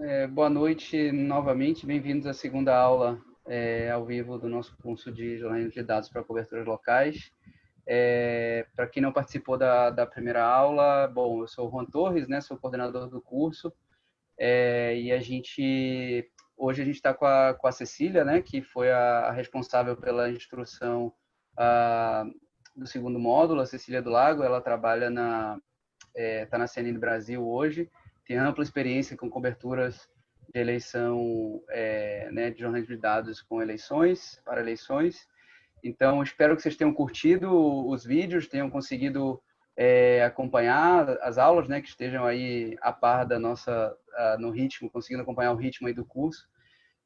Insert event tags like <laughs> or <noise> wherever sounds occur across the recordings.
É, boa noite novamente, bem-vindos à segunda aula é, ao vivo do nosso curso de jornalismo de dados para coberturas locais. É, para quem não participou da, da, primeira aula, bom, eu sou o Juan Torres, né, sou coordenador do curso, é, e a gente, hoje a gente está com a, com a Cecília, né, que foi a, a responsável pela instrução a, do segundo módulo, a Cecília do Lago, ela trabalha na, está é, na CNN Brasil hoje, tem ampla experiência com coberturas de eleição, é, né, de jornalismo de dados com eleições, para eleições. Então, espero que vocês tenham curtido os vídeos, tenham conseguido é, acompanhar as aulas, né, que estejam aí a par da nossa, a, no ritmo, conseguindo acompanhar o ritmo aí do curso.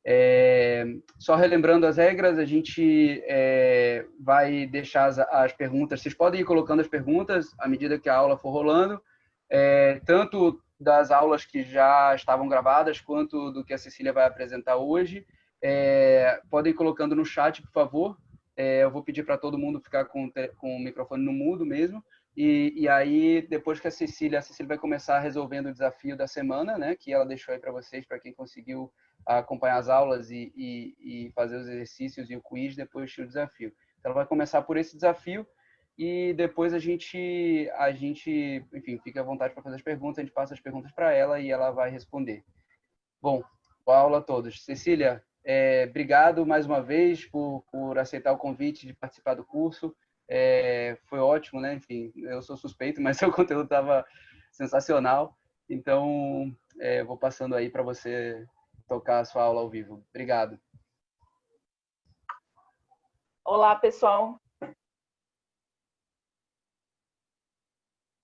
É, só relembrando as regras, a gente é, vai deixar as, as, perguntas, vocês podem ir colocando as perguntas à medida que a aula for rolando, é, tanto das aulas que já estavam gravadas, quanto do que a Cecília vai apresentar hoje. É, podem ir colocando no chat, por favor. É, eu vou pedir para todo mundo ficar com, com o microfone no mudo mesmo. E, e, aí, depois que a Cecília, a Cecília vai começar resolvendo o desafio da semana, né, que ela deixou aí para vocês, para quem conseguiu acompanhar as aulas e, e, e, fazer os exercícios e o quiz, depois o desafio. Então, ela vai começar por esse desafio e depois a gente, a gente, enfim, fica à vontade para fazer as perguntas, a gente passa as perguntas para ela e ela vai responder. Bom, boa aula a todos. Cecília, é, obrigado mais uma vez por, por aceitar o convite de participar do curso. É, foi ótimo, né? Enfim, eu sou suspeito, <laughs> mas seu conteúdo estava sensacional. Então, é, vou passando aí para você tocar a sua aula ao vivo. Obrigado. Olá, pessoal.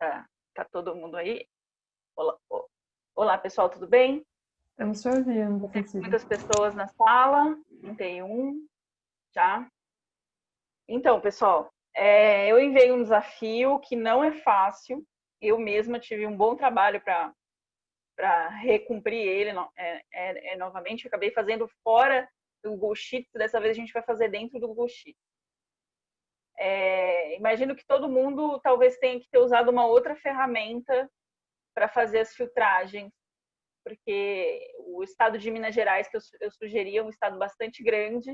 Tá, tá todo mundo aí? Olá, olá, pessoal, tudo bem? Estamos te ouvindo. Tem muitas pessoas na sala, 31, já. Então, pessoal, é, eu enviei um desafio que não é fácil. Eu mesma tive um bom trabalho para recumprir ele é, é, é, novamente. acabei fazendo fora do Google Sheets, dessa vez a gente vai fazer dentro do Google Sheets. É, imagino que todo mundo talvez tenha que ter usado uma outra ferramenta para fazer as filtragens, porque o estado de Minas Gerais que eu, eu sugeri é um estado bastante grande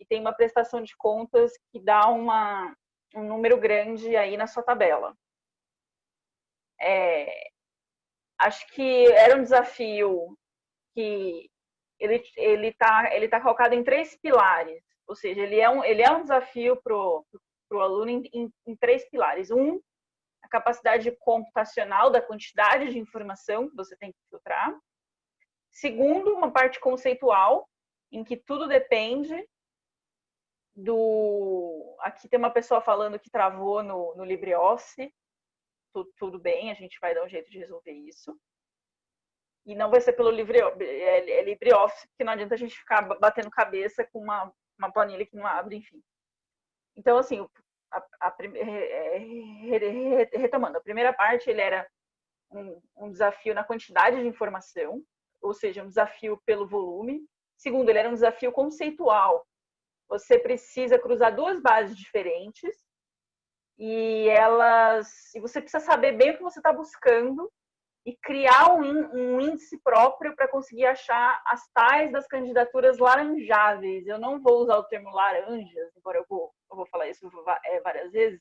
e tem uma prestação de contas que dá uma, um número grande aí na sua tabela. É, acho que era um desafio que ele ele está ele tá calcado em três pilares, ou seja, ele é um ele é um desafio para o aluno em, em, em três pilares. Um, a capacidade computacional da quantidade de informação que você tem que filtrar. Segundo, uma parte conceitual, em que tudo depende do. Aqui tem uma pessoa falando que travou no, no LibreOffice. Tudo, tudo bem, a gente vai dar um jeito de resolver isso. E não vai ser pelo Libre, é, é LibreOffice, porque não adianta a gente ficar batendo cabeça com uma, uma planilha que não abre, enfim. Então, assim, a, a, retomando, a primeira parte ele era um, um desafio na quantidade de informação, ou seja, um desafio pelo volume. Segundo, ele era um desafio conceitual, você precisa cruzar duas bases diferentes e elas e você precisa saber bem o que você está buscando e criar um, índice próprio para conseguir achar as tais das candidaturas laranjáveis. Eu não vou usar o termo laranjas, embora eu vou, eu vou falar isso é, várias vezes,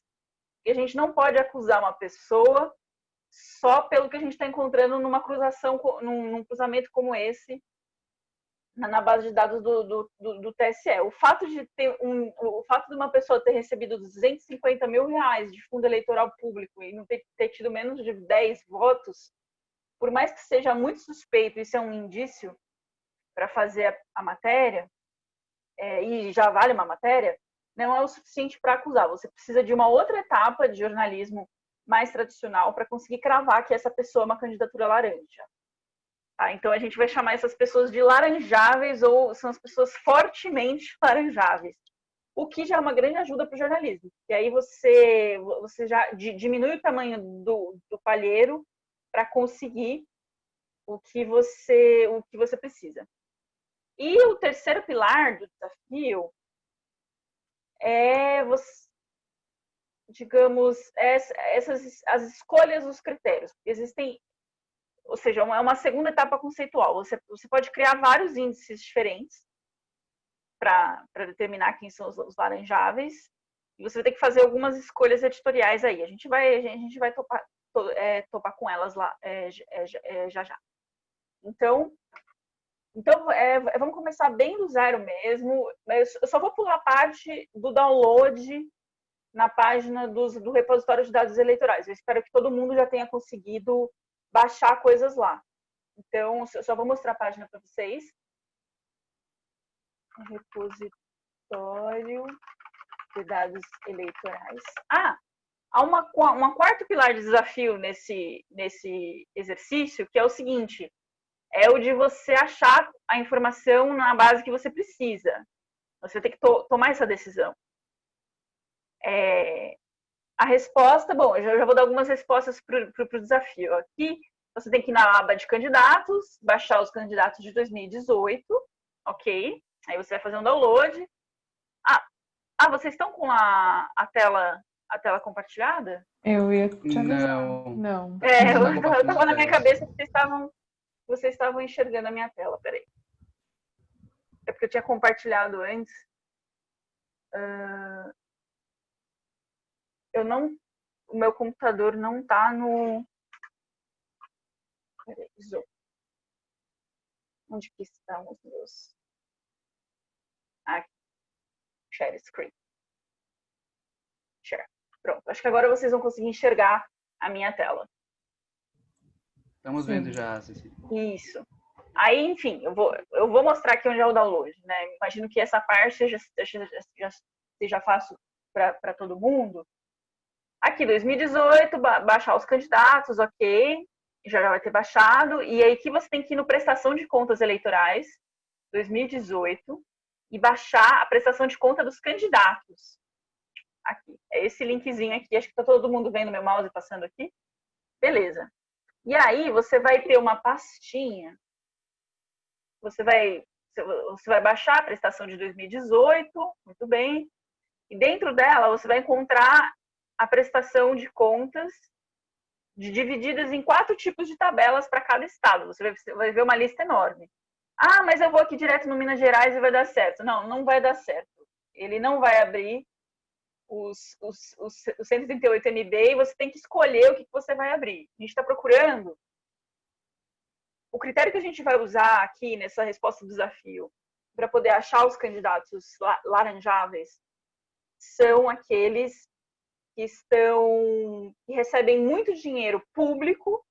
e a gente não pode acusar uma pessoa só pelo que a gente está encontrando numa cruzação, num, num cruzamento como esse, na base de dados do, do, do, do, TSE. O fato de ter um, o fato de uma pessoa ter recebido 250 mil reais de fundo eleitoral público e não ter, ter tido menos de 10 votos, por mais que seja muito suspeito, isso é um indício para fazer a, a matéria, é, e já vale uma matéria, não é o suficiente para acusar. Você precisa de uma outra etapa de jornalismo mais tradicional para conseguir cravar que essa pessoa é uma candidatura laranja. Tá? Então a gente vai chamar essas pessoas de laranjáveis ou são as pessoas fortemente laranjáveis. O que já é uma grande ajuda para o jornalismo. E aí você, você já diminui o tamanho do, do palheiro para conseguir o que você o que você precisa. E o terceiro pilar do desafio é você, digamos, essas as escolhas dos critérios. Existem ou seja, é uma segunda etapa conceitual. Você, você pode criar vários índices diferentes para determinar quem são os, os, laranjáveis, e você vai ter que fazer algumas escolhas editoriais aí. A gente vai, a gente vai topar, é, topar com elas lá é, é, é já já. Então, então é, vamos começar bem do zero mesmo. Eu só vou pular a parte do download na página dos, do repositório de dados eleitorais. Eu espero que todo mundo já tenha conseguido baixar coisas lá. Então, eu só vou mostrar a página para vocês. Repositório de dados eleitorais. Ah, há uma, uma quarto pilar de desafio nesse, nesse exercício, que é o seguinte, é o de você achar a informação na base que você precisa. Você tem que to tomar essa decisão. É, a resposta, bom, eu já vou dar algumas respostas para o desafio. Aqui, você tem que ir na aba de candidatos, baixar os candidatos de 2018, ok? Aí você vai fazer um download. Ah, ah vocês estão com a, a tela a tela compartilhada? Eu ia te avisar. Não. Não. É, eu, eu tava na minha cabeça que vocês estavam, vocês estavam enxergando a minha tela, peraí. É porque eu tinha compartilhado antes. Uh, eu não, o meu computador não tá no, peraí, zoom. Onde que estão os meus? Aqui. Share screen. Pronto. Acho que agora vocês vão conseguir enxergar a minha tela. Estamos vendo já, Cecília. Isso. Aí, enfim, eu vou, eu vou mostrar aqui onde é o download, né? Imagino que essa parte já, já, já seja fácil para todo mundo. Aqui, 2018, baixar os candidatos, ok. Já vai ter baixado. E aí que você tem que ir no prestação de contas eleitorais, 2018, e baixar a prestação de conta dos candidatos. Aqui. É esse linkzinho aqui. Acho que tá todo mundo vendo meu mouse passando aqui. Beleza. E aí você vai ter uma pastinha. Você vai, você vai baixar a prestação de 2018, muito bem. E dentro dela você vai encontrar a prestação de contas de, divididas em quatro tipos de tabelas para cada estado. Você vai, você vai ver uma lista enorme. Ah, mas eu vou aqui direto no Minas Gerais e vai dar certo. Não, não vai dar certo. Ele não vai abrir os, os, os, os 138 MB e você tem que escolher o que você vai abrir. A gente está procurando. O critério que a gente vai usar aqui nessa resposta do desafio para poder achar os candidatos laranjáveis são aqueles que estão que recebem muito dinheiro público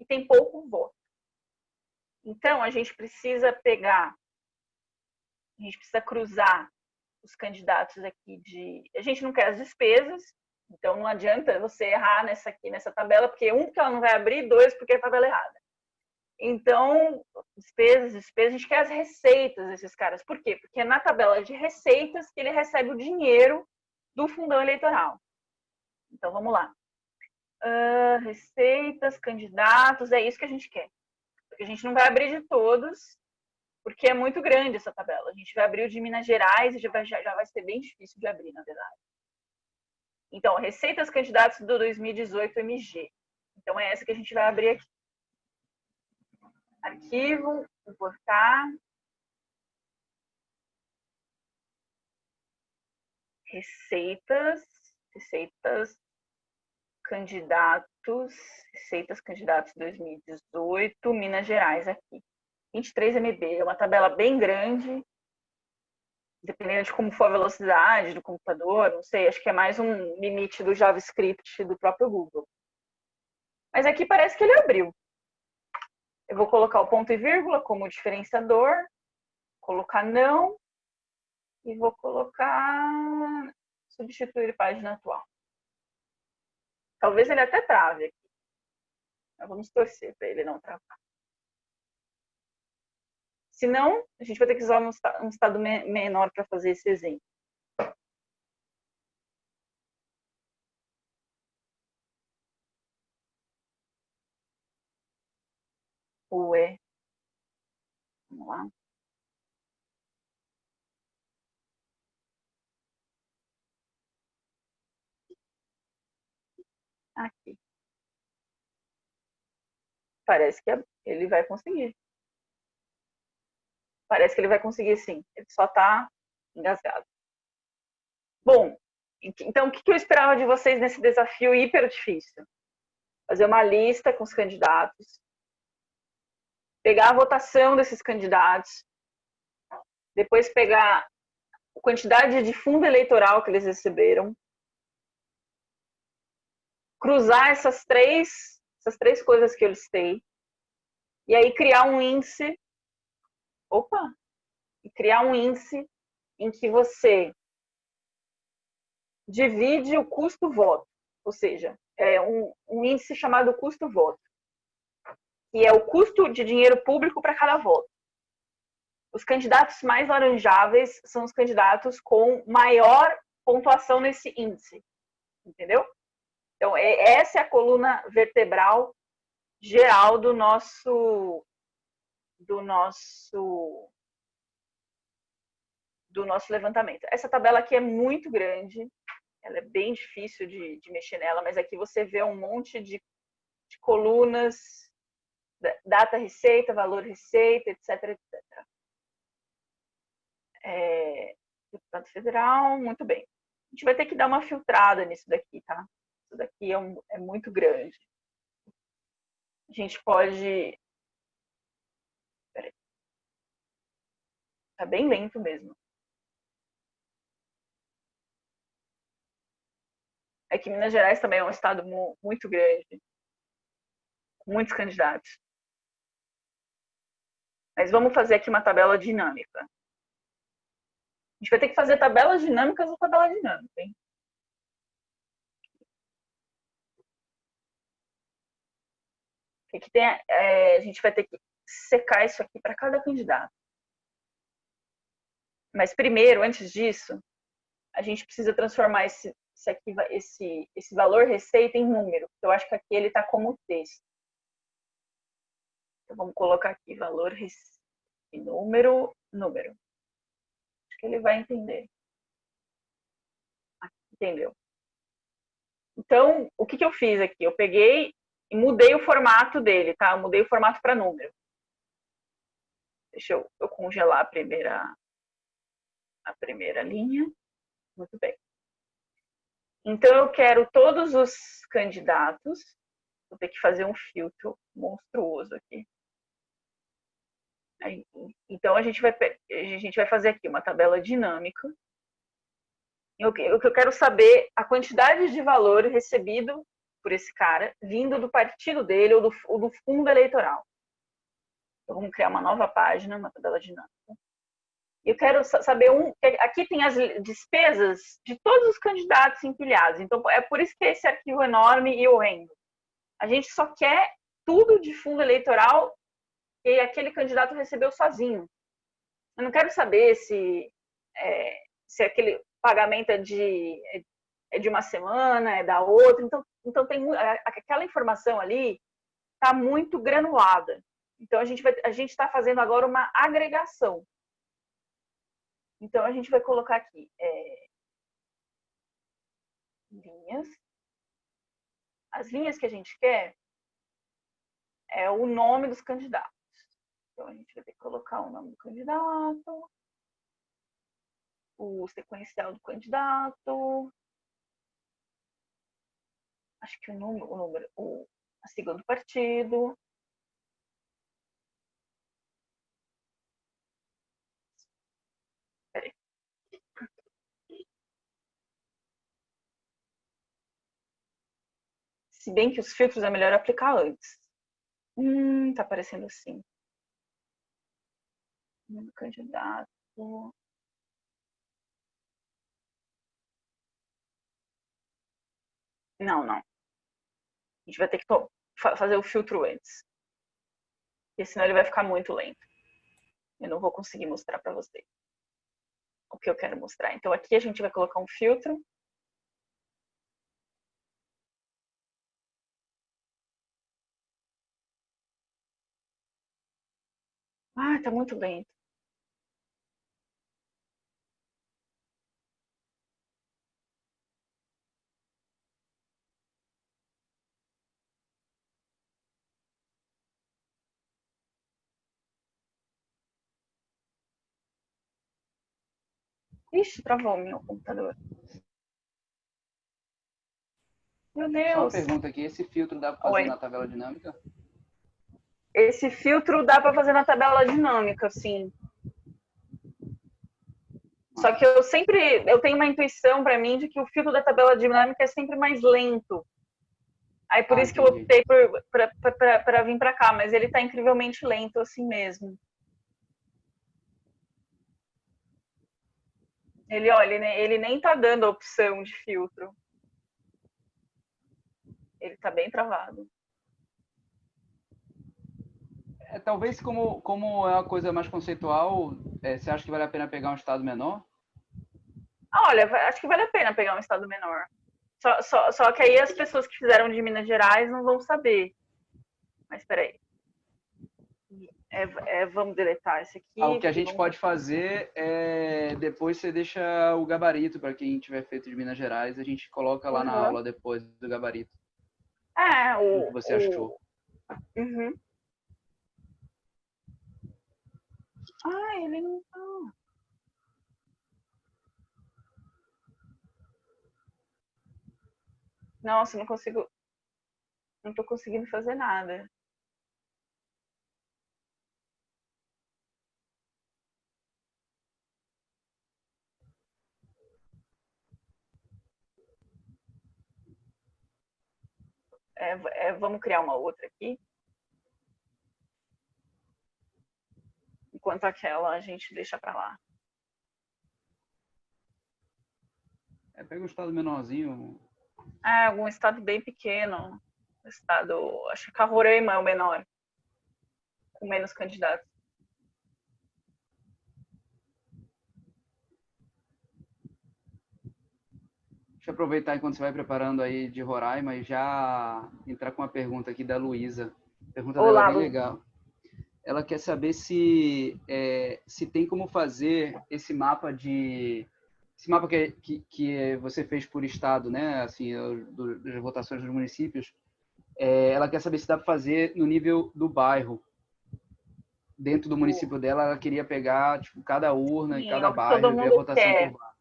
e tem pouco voto. Então a gente precisa pegar, a gente precisa cruzar os candidatos aqui de, a gente não quer as despesas, então não adianta você errar nessa aqui nessa tabela, porque um porque ela não vai abrir, dois porque é a tabela errada. Então, despesas, despesas, a gente quer as receitas desses caras. Por quê? Porque é na tabela de receitas que ele recebe o dinheiro do fundão eleitoral. Então, vamos lá. Uh, receitas, candidatos, é isso que a gente quer. Porque a gente não vai abrir de todos, porque é muito grande essa tabela. A gente vai abrir o de Minas Gerais e já vai, já vai ser bem difícil de abrir, na verdade. Então, receitas candidatos do 2018 MG. Então, é essa que a gente vai abrir aqui. Arquivo, importar. Receitas, receitas candidatos, receitas candidatos 2018, Minas Gerais aqui. 23 MB, é uma tabela bem grande, dependendo de como for a velocidade do computador, não sei, acho que é mais um limite do JavaScript do próprio Google. Mas aqui parece que ele abriu. Eu vou colocar o ponto e vírgula como diferenciador, colocar não, e vou colocar substituir página atual. Talvez ele até trave aqui. Mas vamos torcer para ele não travar. Se não, a gente vai ter que usar um estado menor para fazer esse exemplo. Ué. Vamos lá. Aqui. parece que ele vai conseguir. Parece que ele vai conseguir sim. Ele só está engasgado. Bom, então o que eu esperava de vocês nesse desafio hiper difícil? Fazer uma lista com os candidatos, pegar a votação desses candidatos, depois pegar a quantidade de fundo eleitoral que eles receberam, cruzar essas três, essas três coisas que eu listei, e aí criar um índice, opa, e criar um índice em que você divide o custo-voto, ou seja, é um, um índice chamado custo-voto, que é o custo de dinheiro público para cada voto. Os candidatos mais laranjáveis são os candidatos com maior pontuação nesse índice, entendeu? Então, é, essa é a coluna vertebral geral do nosso do nosso do nosso levantamento. Essa tabela aqui é muito grande, ela é bem difícil de, de mexer nela, mas aqui você vê um monte de, de colunas, data receita, valor receita, etc, etc. É, deputado federal, muito bem. A gente vai ter que dar uma filtrada nisso daqui, tá? Isso daqui é, um, é muito grande. A gente pode... Tá bem lento mesmo. é que Minas Gerais também é um estado muito grande, com muitos candidatos. Mas vamos fazer aqui uma tabela dinâmica. A gente vai ter que fazer tabelas dinâmicas ou tabela dinâmica, hein? Aqui tem, é, a gente vai ter que secar isso aqui para cada candidato. Mas primeiro, antes disso, a gente precisa transformar esse, esse, aqui, esse, esse valor receita em número. Eu acho que aqui ele está como texto. Então, vamos colocar aqui valor receita, número, número. Acho que ele vai entender. entendeu? Então, o que, que eu fiz aqui? Eu peguei e mudei o formato dele, tá? Eu mudei o formato para número. Deixa eu, eu congelar a primeira, a primeira linha. Muito bem. Então, eu quero todos os candidatos. Vou ter que fazer um filtro monstruoso aqui. Então, a gente, vai, a gente vai fazer aqui uma tabela dinâmica. O que eu quero saber a quantidade de valor recebido por esse cara, vindo do partido dele ou do, ou do fundo eleitoral. Então, vamos criar uma nova página, uma tabela dinâmica. Eu quero saber um. Aqui tem as despesas de todos os candidatos empilhados. Então, é por isso que esse arquivo é enorme e horrendo. A gente só quer tudo de fundo eleitoral que aquele candidato recebeu sozinho. Eu não quero saber se, é, se aquele pagamento é de, é de uma semana, é da outra. Então, então tem aquela informação ali está muito granulada. Então a gente está fazendo agora uma agregação. Então, a gente vai colocar aqui é, linhas. As linhas que a gente quer é o nome dos candidatos. Então, a gente vai ter que colocar o nome do candidato, o sequencial do candidato, acho que o número, o número o, a sigla do partido, Se bem que os filtros é melhor aplicar antes. Hum, tá aparecendo assim. Número candidato. Não, não. A gente vai ter que fazer o filtro antes. Porque senão ele vai ficar muito lento. Eu não vou conseguir mostrar para vocês o que eu quero mostrar. Então aqui a gente vai colocar um filtro Ah, tá muito lento. Ixi, travou meu computador. Meu Deus. Só uma pergunta aqui, esse filtro dá para fazer Oi. na tabela dinâmica? Esse filtro dá para fazer na tabela dinâmica, sim. Só que eu sempre, eu tenho uma intuição para mim de que o filtro da tabela dinâmica é sempre mais lento. Aí por ah, isso que eu optei para vir para cá, mas ele está incrivelmente lento assim mesmo. Ele, olha, ele, ele nem está dando a opção de filtro. Ele está bem travado. É, talvez como, como é uma coisa mais conceitual, é, você acha que vale a pena pegar um estado menor? Olha, acho que vale a pena pegar um estado menor. Só, só, só que aí as pessoas que fizeram de Minas Gerais não vão saber. Mas peraí. É, é, vamos deletar esse aqui. Ah, o que a gente vamos... pode fazer é depois você deixa o gabarito para quem tiver feito de Minas Gerais, a gente coloca lá uhum. na aula depois do gabarito. É, o, o que você o... achou. Uhum. Ah, ele não tá. Nossa, não consigo. Não tô conseguindo fazer nada. É, é, vamos criar uma outra aqui. Enquanto aquela a gente deixa para lá. É, pega um estado menorzinho. É, algum estado bem pequeno. Estado, acho que Roraima é o menor. Com menos candidatos. Deixa eu aproveitar enquanto você vai preparando aí de Roraima e já entrar com uma pergunta aqui da Luísa. Pergunta Olá, dela bem legal. Ela quer saber se, é, se tem como fazer esse mapa de esse mapa que, que, que você fez por estado, né? Assim, do, das votações dos municípios. É, ela quer saber se dá para fazer no nível do bairro. Dentro do município dela, ela queria pegar tipo cada urna Sim, e cada bairro e ver a votação quer. por bairro.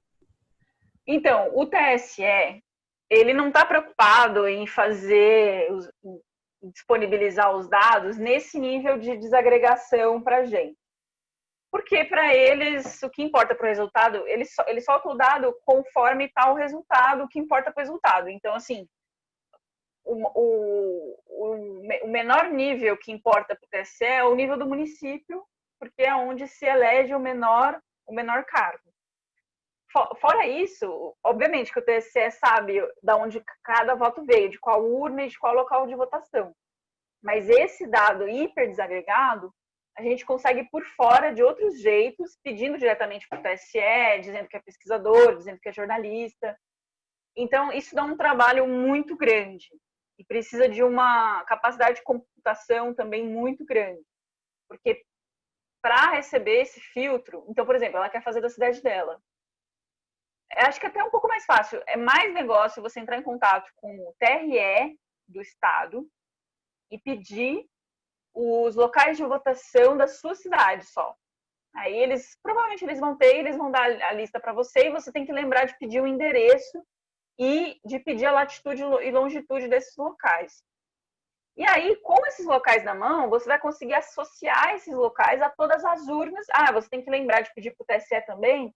Então, o TSE, ele não está preocupado em fazer, disponibilizar os dados nesse nível de desagregação para a gente. Porque para eles, o que importa para o resultado, eles, eles soltam o dado conforme está o resultado, o que importa para o resultado. Então, assim, o, o, o menor nível que importa para o TSE é o nível do município, porque é onde se elege o menor, o menor cargo. Fora isso, obviamente que o TSE sabe de onde cada voto veio, de qual urna e de qual local de votação. Mas esse dado hiper desagregado, a gente consegue por fora de outros jeitos, pedindo diretamente para o TSE, dizendo que é pesquisador, dizendo que é jornalista. Então, isso dá um trabalho muito grande e precisa de uma capacidade de computação também muito grande. Porque para receber esse filtro, então, por exemplo, ela quer fazer da cidade dela acho que é até um pouco mais fácil. É mais negócio você entrar em contato com o TRE do estado e pedir os locais de votação da sua cidade só. Aí eles provavelmente eles vão ter, eles vão dar a lista para você e você tem que lembrar de pedir o endereço e de pedir a latitude e longitude desses locais. E aí, com esses locais na mão, você vai conseguir associar esses locais a todas as urnas. Ah, você tem que lembrar de pedir para o TSE também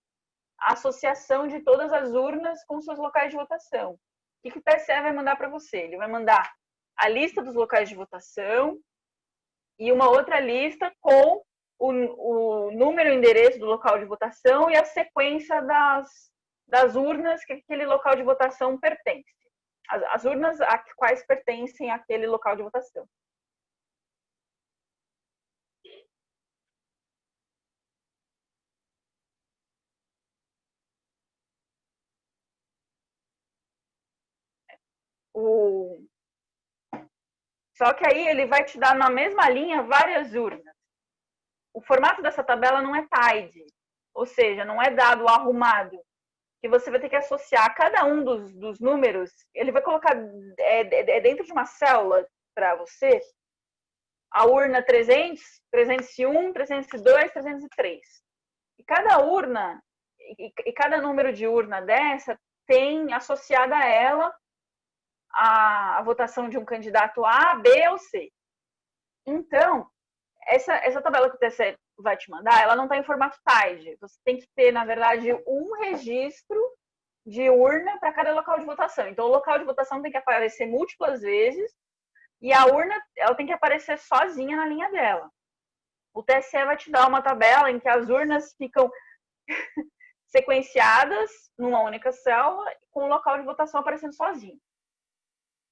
a associação de todas as urnas com seus locais de votação. O que o TSE vai mandar para você? Ele vai mandar a lista dos locais de votação e uma outra lista com o, o número e endereço do local de votação e a sequência das, das urnas que aquele local de votação pertence. As, as urnas a quais pertencem àquele local de votação. O... Só que aí ele vai te dar na mesma linha várias urnas. O formato dessa tabela não é tidy, ou seja, não é dado arrumado, que você vai ter que associar cada um dos, dos números, ele vai colocar é, é, é dentro de uma célula para você a urna 300, 301, 302, 303. E cada urna e, e cada número de urna dessa tem associada a ela a, a, votação de um candidato A, B ou C. Então, essa, essa tabela que o TSE vai te mandar, ela não está em formato TIDE. Você tem que ter, na verdade, um registro de urna para cada local de votação. Então, o local de votação tem que aparecer múltiplas vezes e a urna ela tem que aparecer sozinha na linha dela. O TSE vai te dar uma tabela em que as urnas ficam <laughs> sequenciadas numa única célula com o local de votação aparecendo sozinho.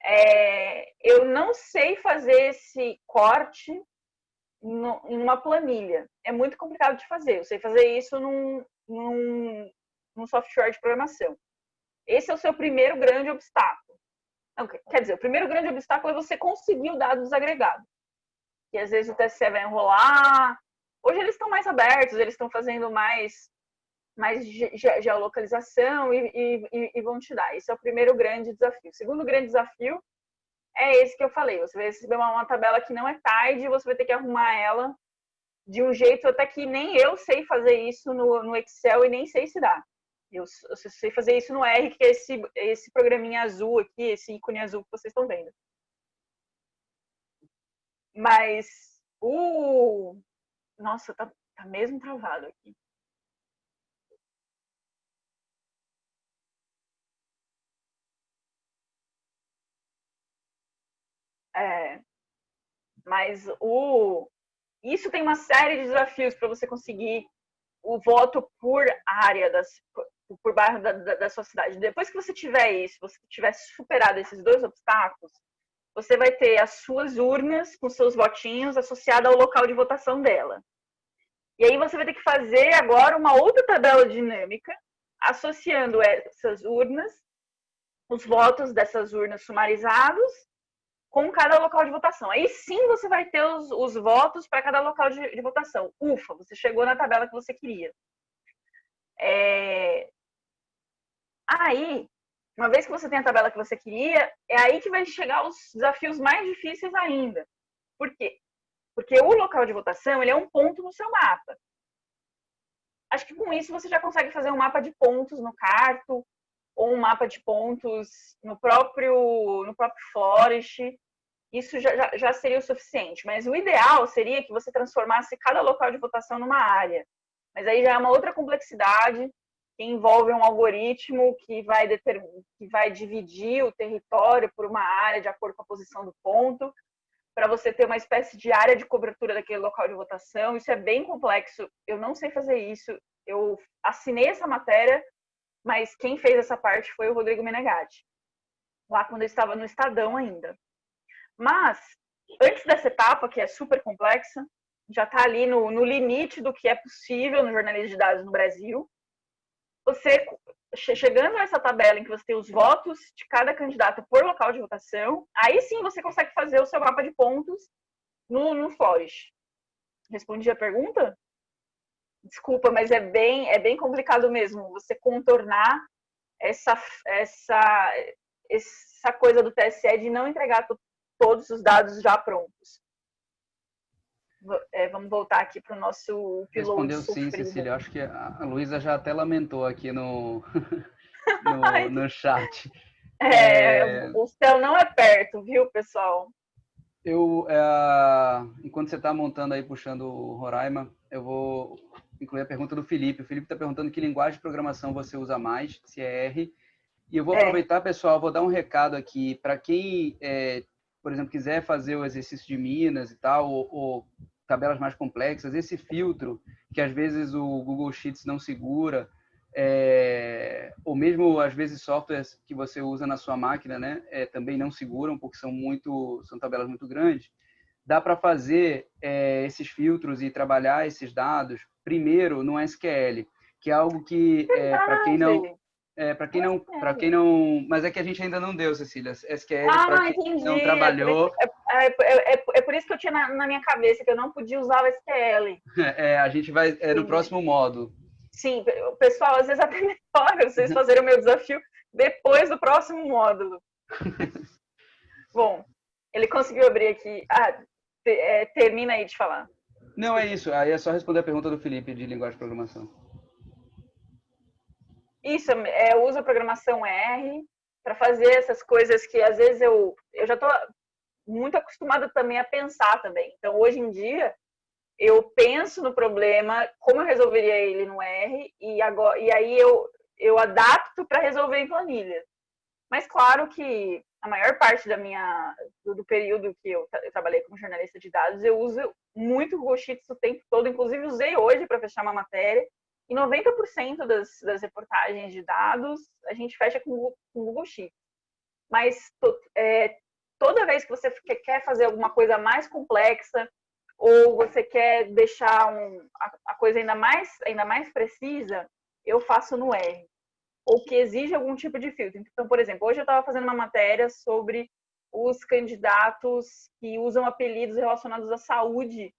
É, eu não sei fazer esse corte no, em uma planilha. É muito complicado de fazer. Eu sei fazer isso num, num, num software de programação. Esse é o seu primeiro grande obstáculo. Não, quer dizer, o primeiro grande obstáculo é você conseguir o dado desagregado. E às vezes o TSE vai enrolar. Hoje eles estão mais abertos, eles estão fazendo mais, mais geolocalização e, e, e vão te dar. Esse é o primeiro grande desafio. O segundo grande desafio é esse que eu falei. Você vai receber uma, uma tabela que não é tarde, você vai ter que arrumar ela de um jeito até que nem eu sei fazer isso no, no Excel e nem sei se dá. Eu, eu, sei fazer isso no R, que é esse, esse programinha azul aqui, esse ícone azul que vocês estão vendo. Mas o. Nossa, tá, tá mesmo travado aqui. É, mas o isso tem uma série de desafios para você conseguir o voto por área, das, por bairro da, da, da, sua cidade. Depois que você tiver isso, você tiver superado esses dois obstáculos, você vai ter as suas urnas com seus votinhos associadas ao local de votação dela. E aí você vai ter que fazer agora uma outra tabela dinâmica associando essas urnas, os votos dessas urnas sumarizados com cada local de votação. Aí sim você vai ter os, os votos para cada local de, de, votação. Ufa, você chegou na tabela que você queria. É... Aí, uma vez que você tem a tabela que você queria, é aí que vai chegar os desafios mais difíceis ainda. Por quê? Porque o local de votação ele é um ponto no seu mapa. Acho que com isso você já consegue fazer um mapa de pontos no Carto, ou um mapa de pontos no próprio, no próprio Forest, isso já, já, já, seria o suficiente. Mas o ideal seria que você transformasse cada local de votação numa área. Mas aí já é uma outra complexidade que envolve um algoritmo que vai, que vai dividir o território por uma área de acordo com a posição do ponto, para você ter uma espécie de área de cobertura daquele local de votação. Isso é bem complexo. Eu não sei fazer isso. Eu assinei essa matéria mas quem fez essa parte foi o Rodrigo Menegatti, lá quando eu estava no Estadão ainda. Mas, antes dessa etapa, que é super complexa, já está ali no, no limite do que é possível no jornalismo de dados no Brasil, você, chegando a essa tabela em que você tem os votos de cada candidato por local de votação, aí sim você consegue fazer o seu mapa de pontos no, no Flourish. Respondi a pergunta? Desculpa, mas é bem, é bem complicado mesmo você contornar essa, essa, essa coisa do TSE de não entregar todos os dados já prontos. É, vamos voltar aqui para o nosso piloto. Respondeu sim, Cecília. Acho que a Luísa já até lamentou aqui no, <laughs> no, <laughs> no chat. É, é, o céu não é perto, viu, pessoal? Eu, é, enquanto você está montando aí, puxando o Roraima, eu vou incluir a pergunta do Felipe. O Felipe está perguntando que linguagem de programação você usa mais, se é R. E eu vou é. aproveitar, pessoal, vou dar um recado aqui para quem, é, por exemplo, quiser fazer o exercício de Minas e tal, ou, ou, tabelas mais complexas, esse filtro que às vezes o Google Sheets não segura, é, ou mesmo às vezes softwares que você usa na sua máquina, né, é, também não seguram porque são muito, são tabelas muito grandes. Dá para fazer é, esses filtros e trabalhar esses dados? Primeiro no SQL, que é algo que é, para quem não é, para quem não para quem não mas é que a gente ainda não deu Cecília. SQL ah, para quem entendi. não trabalhou. É, é, é, é, por isso que eu tinha na, na, minha cabeça que eu não podia usar o SQL <laughs> é a gente vai é no próximo módulo. Sim pessoal às vezes <laughs> até melhor vocês fazerem o meu desafio depois do próximo módulo. <laughs> Bom ele conseguiu abrir aqui. Ah, termina aí de falar não, é isso. Aí é só responder a pergunta do Felipe de linguagem de programação. Isso, é, eu uso a programação R para fazer essas coisas que às vezes eu, eu já estou muito acostumada também a pensar também. Então, hoje em dia, eu penso no problema, como eu resolveria ele no R, e, agora, e aí eu, eu adapto para resolver em planilha. Mas claro que a maior parte da minha do, do período que eu, eu, trabalhei como jornalista de dados, eu uso muito o Google Sheets o tempo todo, inclusive usei hoje para fechar uma matéria. E 90% das, das reportagens de dados a gente fecha com, o Google Sheets. Mas é, toda vez que você quer fazer alguma coisa mais complexa ou você quer deixar um, a, a coisa ainda mais, ainda mais precisa, eu faço no R ou que exige algum tipo de filtro. Então, por exemplo, hoje eu estava fazendo uma matéria sobre os candidatos que usam apelidos relacionados à saúde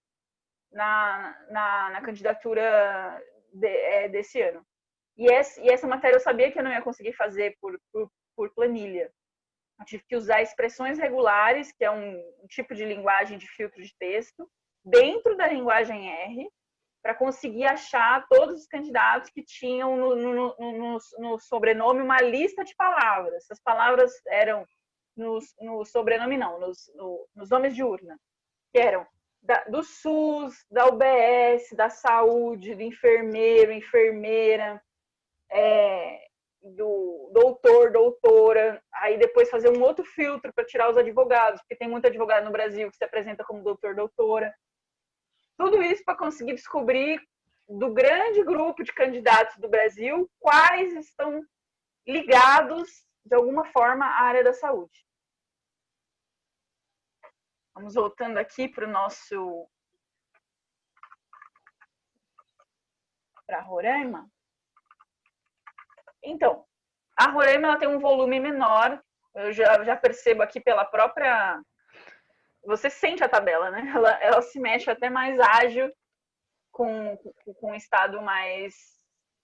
na, na, na candidatura de, é, desse ano. E essa, e essa matéria eu sabia que eu não ia conseguir fazer por, por, por planilha. Eu tive que usar expressões regulares, que é um, um tipo de linguagem de filtro de texto, dentro da linguagem R, para conseguir achar todos os candidatos que tinham no, no, no, no, sobrenome uma lista de palavras. Essas palavras eram no, no sobrenome, não, nos, nos nomes de urna, que eram da, do SUS, da UBS, da saúde, do enfermeiro, enfermeira, é, do doutor, doutora, aí depois fazer um outro filtro para tirar os advogados, porque tem muito advogado no Brasil que se apresenta como doutor, doutora. Tudo isso para conseguir descobrir do grande grupo de candidatos do Brasil quais estão ligados de alguma forma à área da saúde. Vamos voltando aqui para o nosso para Roraima. Então, a Roraima ela tem um volume menor. Eu já, já percebo aqui pela própria você sente a tabela, né? Ela, ela se mexe até mais ágil com, com, com um estado mais.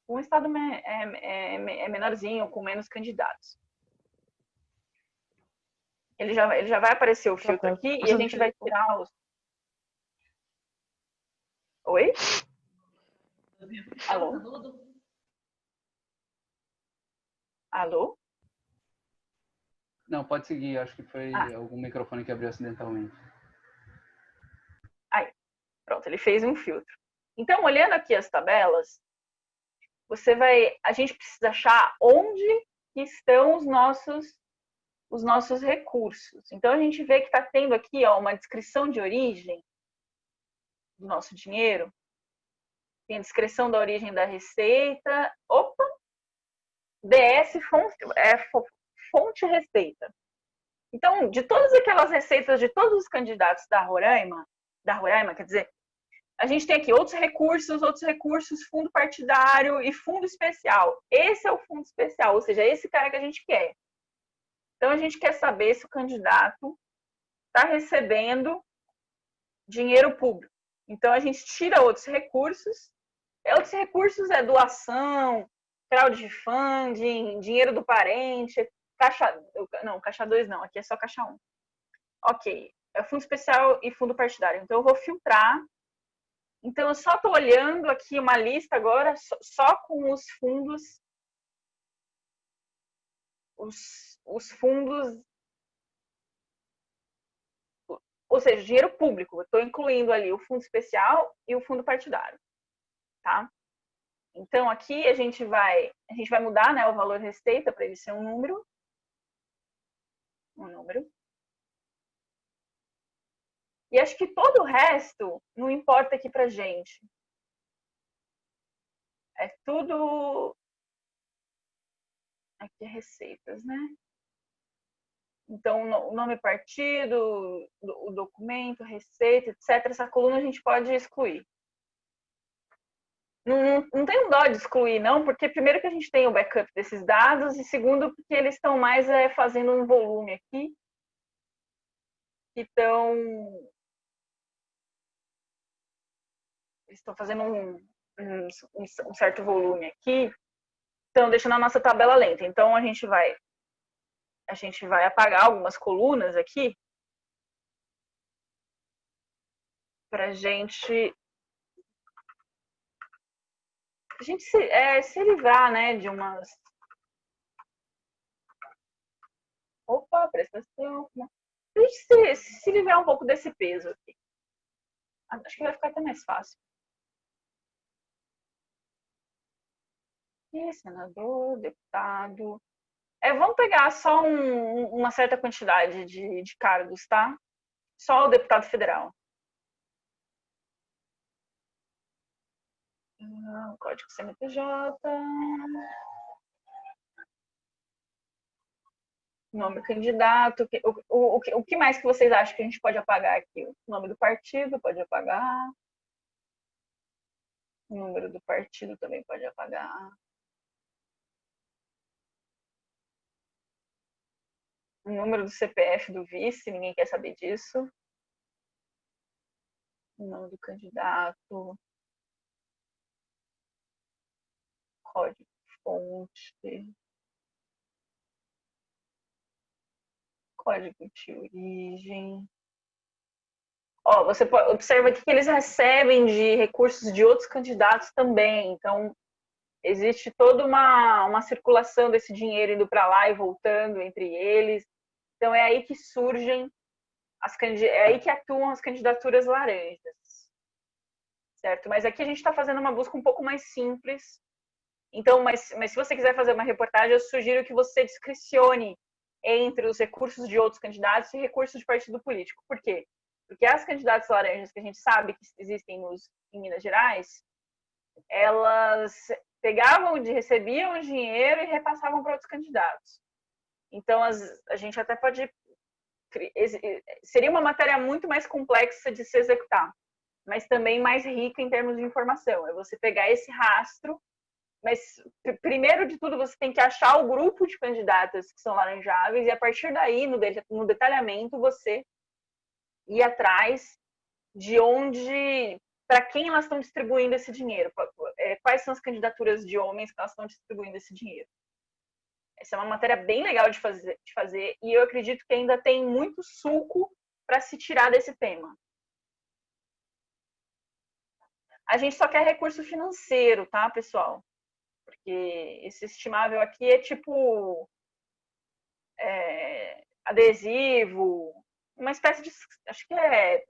Um estado é, é, é menorzinho, com menos candidatos. Ele já, ele já vai aparecer o filtro aqui e a gente vai tirar os. Oi? Alô? Alô? Não, pode seguir. Acho que foi ah. algum microfone que abriu acidentalmente. Aí, pronto, ele fez um filtro. Então, olhando aqui as tabelas, você vai, a gente precisa achar onde estão os nossos os nossos recursos. Então a gente vê que está tendo aqui ó, uma descrição de origem do nosso dinheiro, tem a descrição da origem da receita, opa, DS fonte, é, fonte receita. Então, de todas aquelas receitas de todos os candidatos da Roraima, da Roraima, quer dizer, a gente tem aqui outros recursos, outros recursos, fundo partidário e fundo especial. Esse é o fundo especial, ou seja, é esse cara que a gente quer. Então, a gente quer saber se o candidato está recebendo dinheiro público. Então, a gente tira outros recursos. Outros recursos é doação, crowdfunding, dinheiro do parente, caixa. Não, caixa 2 não, aqui é só caixa 1. Um. Ok, é fundo especial e fundo partidário. Então, eu vou filtrar. Então, eu só estou olhando aqui uma lista agora só com os fundos os, os fundos, ou seja, dinheiro público. estou incluindo ali o fundo especial e o fundo partidário, tá? Então aqui a gente vai a gente vai mudar, né, o valor receita para ele ser um número, um número. E acho que todo o resto não importa aqui para gente. É tudo aqui é receitas, né? Então, o nome partido, o documento, receita, etc. Essa coluna a gente pode excluir. Não, não, um dó de excluir, não, porque primeiro que a gente tem o backup desses dados e segundo porque eles estão mais é, fazendo um volume aqui. Então, eles estão fazendo um, um, um certo volume aqui então, deixando a nossa tabela lenta. Então, a gente vai a gente vai apagar algumas colunas aqui para gente a gente se, é, se livrar, né, de umas... Opa, prestação... A gente se, se livrar um pouco desse peso aqui. Acho que vai ficar até mais fácil. E senador, deputado. É, vamos pegar só um, uma certa quantidade de, de cargos, tá? Só o deputado federal. Ah, código CNPJ. Nome do candidato. O, o, o que mais que vocês acham que a gente pode apagar aqui? O nome do partido pode apagar. O número do partido também pode apagar. O número do CPF do vice, ninguém quer saber disso. O nome do candidato. Código fonte. Código de origem. Ó, você observa que eles recebem de recursos de outros candidatos também. Então, existe toda uma, uma circulação desse dinheiro indo para lá e voltando entre eles. Então é aí que surgem as é aí que atuam as candidaturas laranjas, certo? Mas aqui a gente está fazendo uma busca um pouco mais simples. Então, mas, mas se você quiser fazer uma reportagem, eu sugiro que você discrecione entre os recursos de outros candidatos e recursos de partido político. Por quê? Porque as candidatas laranjas que a gente sabe que existem nos, em Minas Gerais, elas pegavam, recebiam dinheiro e repassavam para outros candidatos. Então, as, a gente até pode. Seria uma matéria muito mais complexa de se executar, mas também mais rica em termos de informação. É você pegar esse rastro, mas primeiro de tudo você tem que achar o grupo de candidatas que são laranjáveis e a partir daí, no, no detalhamento, você ir atrás de onde, para quem elas estão distribuindo esse dinheiro, é, quais são as candidaturas de homens que elas estão distribuindo esse dinheiro. Essa é uma matéria bem legal de fazer, de fazer e eu acredito que ainda tem muito suco para se tirar desse tema. A gente só quer recurso financeiro, tá, pessoal? Porque esse estimável aqui é tipo é, adesivo, uma espécie de. Acho que é,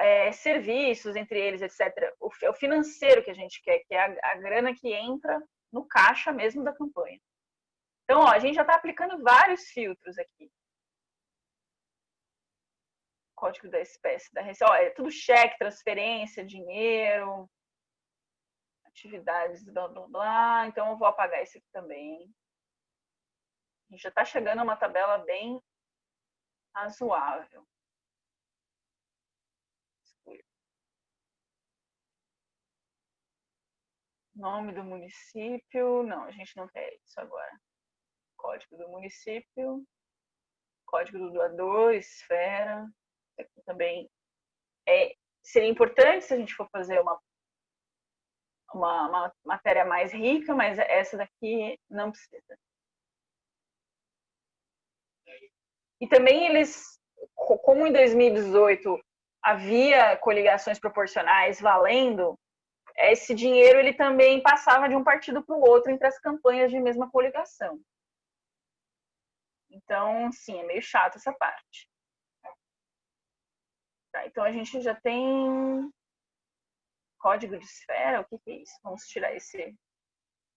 é, serviços entre eles, etc. O, é o financeiro que a gente quer, que é a, a grana que entra no caixa mesmo da campanha. Então, ó, a gente já está aplicando vários filtros aqui. Código da espécie da receita. É tudo cheque, transferência, dinheiro, atividades, blá, blá, blá. Então, eu vou apagar esse aqui também. A gente já está chegando a uma tabela bem razoável. Nome do município. Não, a gente não quer isso agora. Código do município. Código do doador, esfera. Aqui também é, seria importante se a gente for fazer uma, uma, uma matéria mais rica, mas essa daqui não precisa. E também eles, como em 2018 havia coligações proporcionais valendo, esse dinheiro ele também passava de um partido para o outro entre as campanhas de mesma coligação. Então, sim, é meio chato essa parte. Tá, então a gente já tem código de esfera. O que, que é isso? Vamos tirar esse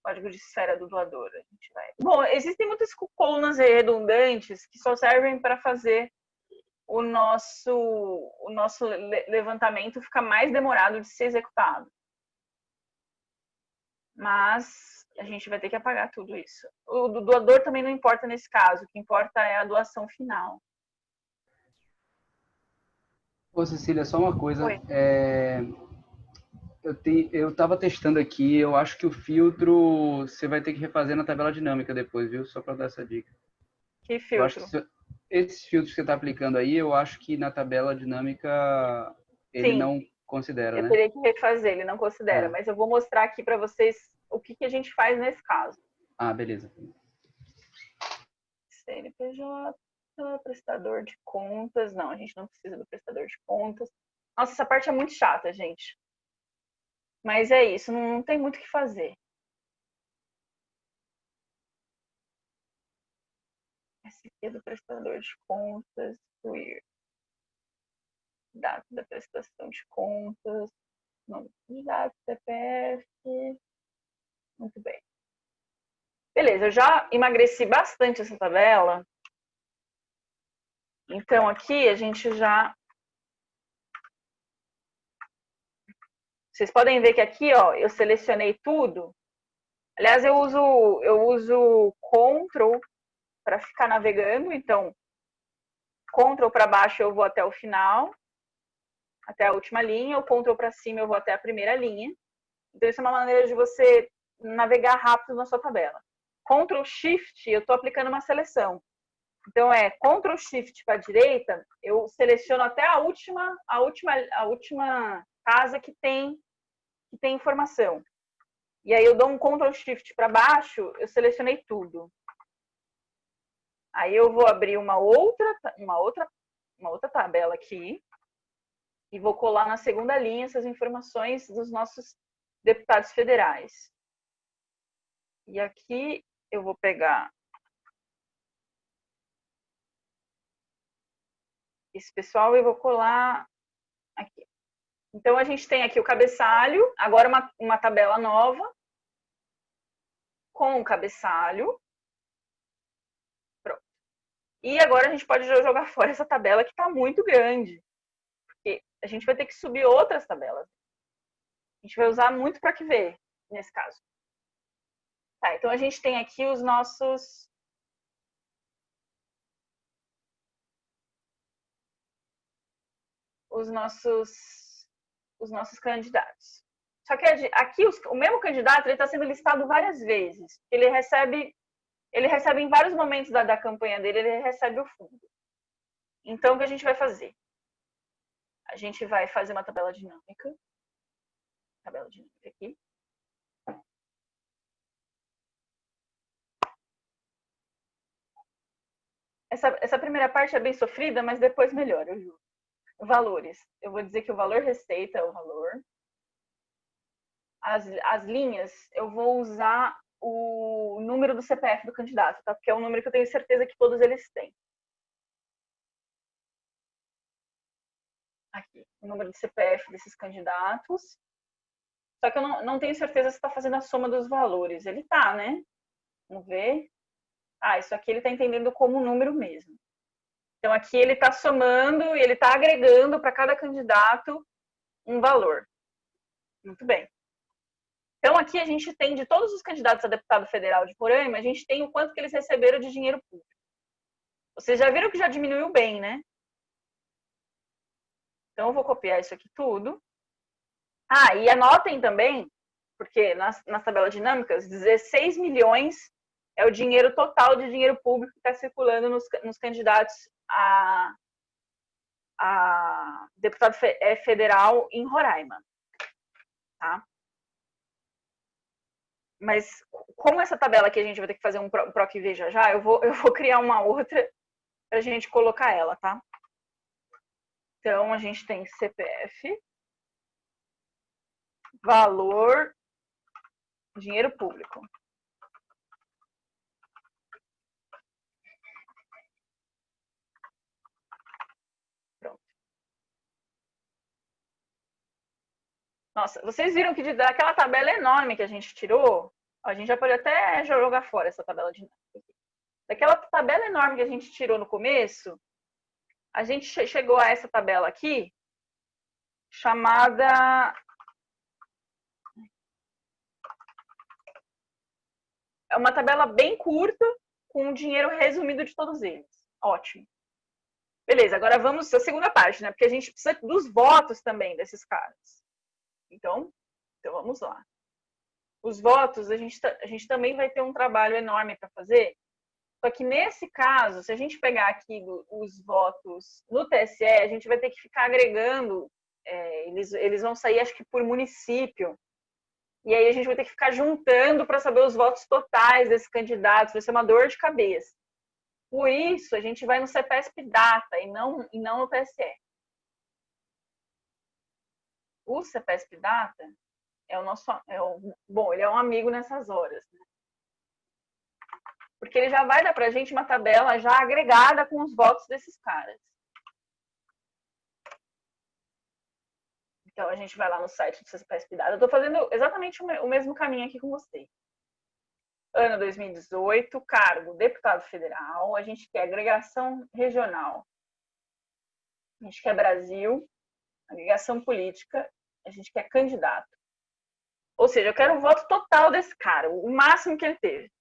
código de esfera do doador. A gente vai. Bom, existem muitas colunas redundantes que só servem para fazer o nosso o nosso levantamento ficar mais demorado de ser executado mas a gente vai ter que apagar tudo isso. O do doador também não importa nesse caso, o que importa é a doação final. Ô, Cecília, só uma coisa. É... Eu te... eu estava testando aqui, eu acho que o filtro você vai ter que refazer na tabela dinâmica depois, viu? Só para dar essa dica. Que filtro? Que esses filtros que você está aplicando aí, eu acho que na tabela dinâmica ele Sim. não considera, eu né? Eu teria que refazer, ele não considera, é. mas eu vou mostrar aqui para vocês o que, que a gente faz nesse caso. Ah, beleza. CNPJ, prestador de contas. Não, a gente não precisa do prestador de contas. Nossa, essa parte é muito chata, gente. Mas é isso, não, tem muito o que fazer. É do prestador de contas, queer. Data da prestação de contas, nome do candidato, CPF. Muito bem. Beleza, eu já emagreci bastante essa tabela. Então, aqui a gente já... Vocês podem ver que aqui, ó, eu selecionei tudo. Aliás, eu uso, eu uso Ctrl para ficar navegando. Então, Ctrl para baixo eu vou até o final, até a última linha. O Ctrl para cima eu vou até a primeira linha. Então, isso é uma maneira de você navegar rápido na sua tabela. Ctrl Shift, eu estou aplicando uma seleção. Então é Ctrl Shift para a direita, eu seleciono até a última, a última, a última casa que tem que tem informação. E aí eu dou um Ctrl Shift para baixo, eu selecionei tudo. Aí eu vou abrir uma outra, uma outra, uma outra tabela aqui e vou colar na segunda linha essas informações dos nossos deputados federais. E aqui eu vou pegar esse pessoal e vou colar aqui. Então, a gente tem aqui o cabeçalho, agora uma, uma tabela nova, com o cabeçalho. Pronto. E agora a gente pode jogar fora essa tabela que está muito grande. Porque a gente vai ter que subir outras tabelas. A gente vai usar muito para que ver, nesse caso. Tá, então a gente tem aqui os nossos os nossos os nossos candidatos. Só que aqui o mesmo candidato está sendo listado várias vezes. Ele recebe ele recebe em vários momentos da, da campanha dele ele recebe o fundo. Então o que a gente vai fazer? A gente vai fazer uma tabela dinâmica. Tabela dinâmica aqui. Essa, essa primeira parte é bem sofrida, mas depois melhora, eu juro. Valores. Eu vou dizer que o valor receita é o valor. As, as linhas, eu vou usar o número do CPF do candidato, tá? Porque é um número que eu tenho certeza que todos eles têm. Aqui, o número de CPF desses candidatos. Só que eu não, não tenho certeza se está fazendo a soma dos valores. Ele tá, né? Vamos ver ah, isso aqui ele está entendendo como número mesmo. Então, aqui ele está somando e ele está agregando para cada candidato um valor. Muito bem. Então, aqui a gente tem, de todos os candidatos a deputado federal de Roraima, a gente tem o quanto que eles receberam de dinheiro público. Vocês já viram que já diminuiu bem, né? Então, eu vou copiar isso aqui tudo. Ah, e anotem também, porque nas, nas tabelas dinâmicas, 16 milhões é o dinheiro total de dinheiro público que está circulando nos, nos, candidatos a, a deputado é, federal em Roraima. Tá? Mas como essa tabela aqui a gente vai ter que fazer um PROC V já já, eu vou, <laughs> eu vou criar uma outra para a gente colocar ela, tá? Então, a gente tem CPF, valor, dinheiro público. Nossa, vocês viram que daquela tabela enorme que a gente tirou, a gente já pode até jogar fora essa tabela de Daquela tabela enorme que a gente tirou no começo, a gente chegou a essa tabela aqui, chamada é uma tabela bem curta, com o dinheiro resumido de todos eles. Ótimo. Beleza, agora vamos à segunda parte, né? Porque a gente precisa dos votos também desses caras. Então, então vamos lá. Os votos, a gente, a gente também vai ter um trabalho enorme para fazer. Só que nesse caso, se a gente pegar aqui os votos no TSE, a gente vai ter que ficar agregando, é, eles, eles vão sair, acho que por município. E aí a gente vai ter que ficar juntando para saber os votos totais desses candidatos, vai ser uma dor de cabeça. Por isso, a gente vai no CPSP Data e não, e não no TSE o CPSP Data é o nosso. É o, bom, ele é um amigo nessas horas. Né? Porque ele já vai dar para a gente uma tabela já agregada com os votos desses caras. Então a gente vai lá no site do CPSP Dado. Eu estou fazendo exatamente o mesmo caminho aqui com vocês. Ano 2018, cargo deputado federal, a gente quer agregação regional, a gente quer Brasil, agregação política, a gente quer candidato. Ou seja, eu quero o voto total desse cara, o máximo que ele teve.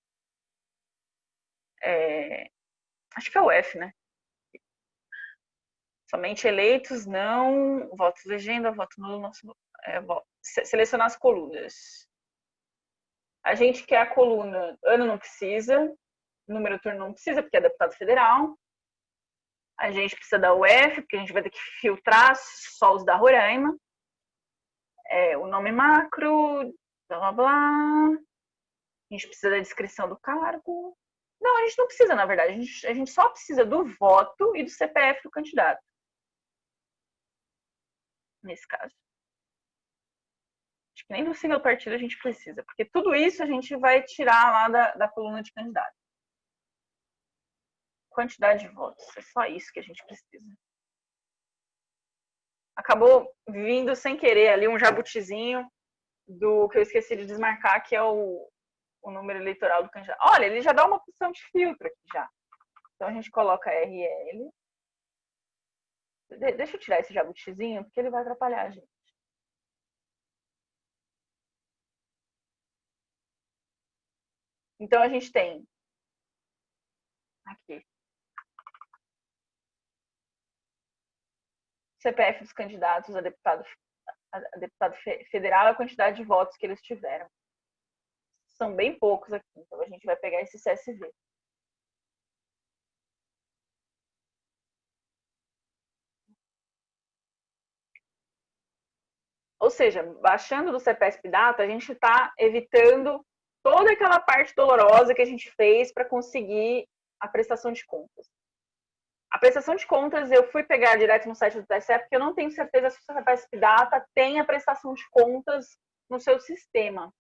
É... Acho que é o F, né? Somente eleitos, não. Voto legenda, voto nulo, nosso, é, voto. selecionar as colunas. A gente quer a coluna, ano não precisa, número turno não precisa, porque é deputado federal. A gente precisa da UF, porque a gente vai ter que filtrar só os da Roraima. É, o nome macro, blá blá blá. A gente precisa da descrição do cargo. Não, a gente não precisa, na verdade. A gente, a gente só precisa do voto e do CPF do candidato. Nesse caso. Acho que nem do single partido a gente precisa, porque tudo isso a gente vai tirar lá da, da coluna de candidato. Quantidade de votos, é só isso que a gente precisa. Acabou vindo sem querer ali um jabutizinho do que eu esqueci de desmarcar, que é o, o número eleitoral do candidato. Olha, ele já dá uma opção de filtro aqui já. Então a gente coloca RL. De deixa eu tirar esse jabutizinho, porque ele vai atrapalhar a gente. Então a gente tem aqui CPF dos candidatos a deputado, a deputado federal a quantidade de votos que eles tiveram. São bem poucos aqui, então a gente vai pegar esse CSV. Ou seja, baixando do CPSP Data, a gente está evitando toda aquela parte dolorosa que a gente fez para conseguir a prestação de contas. A prestação de contas eu fui pegar direto no site do TSE porque eu não tenho certeza se o CPSP Data tem a prestação de contas no seu sistema.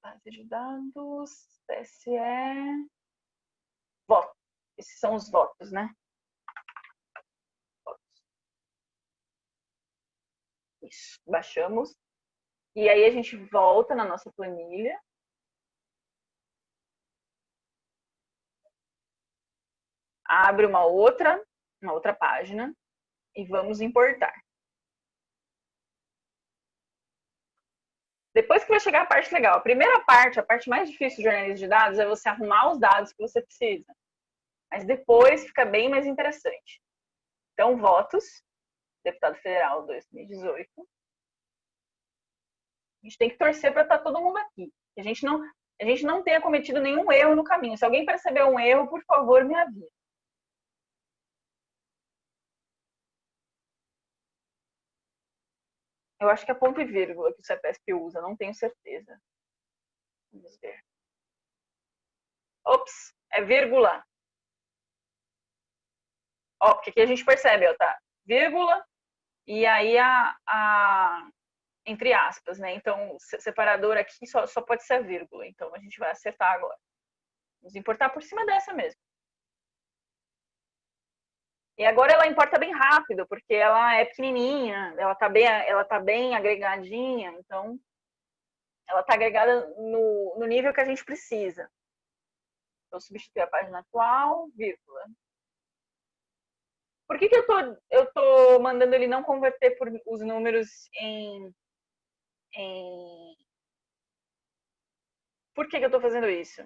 Base de dados, TSE, voto. Esses são os votos, né? Votos. Isso, baixamos. E aí a gente volta na nossa planilha. Abre uma outra, uma outra página e vamos importar. Depois que vai chegar a parte legal. A primeira parte, a parte mais difícil do jornalismo de dados é você arrumar os dados que você precisa. Mas depois fica bem mais interessante. Então, votos, deputado federal 2018. A gente tem que torcer para estar tá todo mundo aqui. A gente não, a gente não tenha cometido nenhum erro no caminho. Se alguém perceber um erro, por favor, me avise. Eu acho que é ponto e vírgula que o CEPESP usa, não tenho certeza. Vamos ver. Ops, é vírgula. Ó, porque aqui a gente percebe, ó, tá? Vírgula, e aí a, a, entre aspas, né? Então, separador aqui só, só pode ser a vírgula. Então, a gente vai acertar agora. Vamos importar por cima dessa mesmo. E agora ela importa bem rápido, porque ela é pequenininha, ela tá bem, ela tá bem agregadinha, então ela tá agregada no, no nível que a gente precisa. Então, substituir a página atual, vírgula. Por que, que eu, tô, eu tô mandando ele não converter por, os números em em... Por que, que eu estou fazendo isso?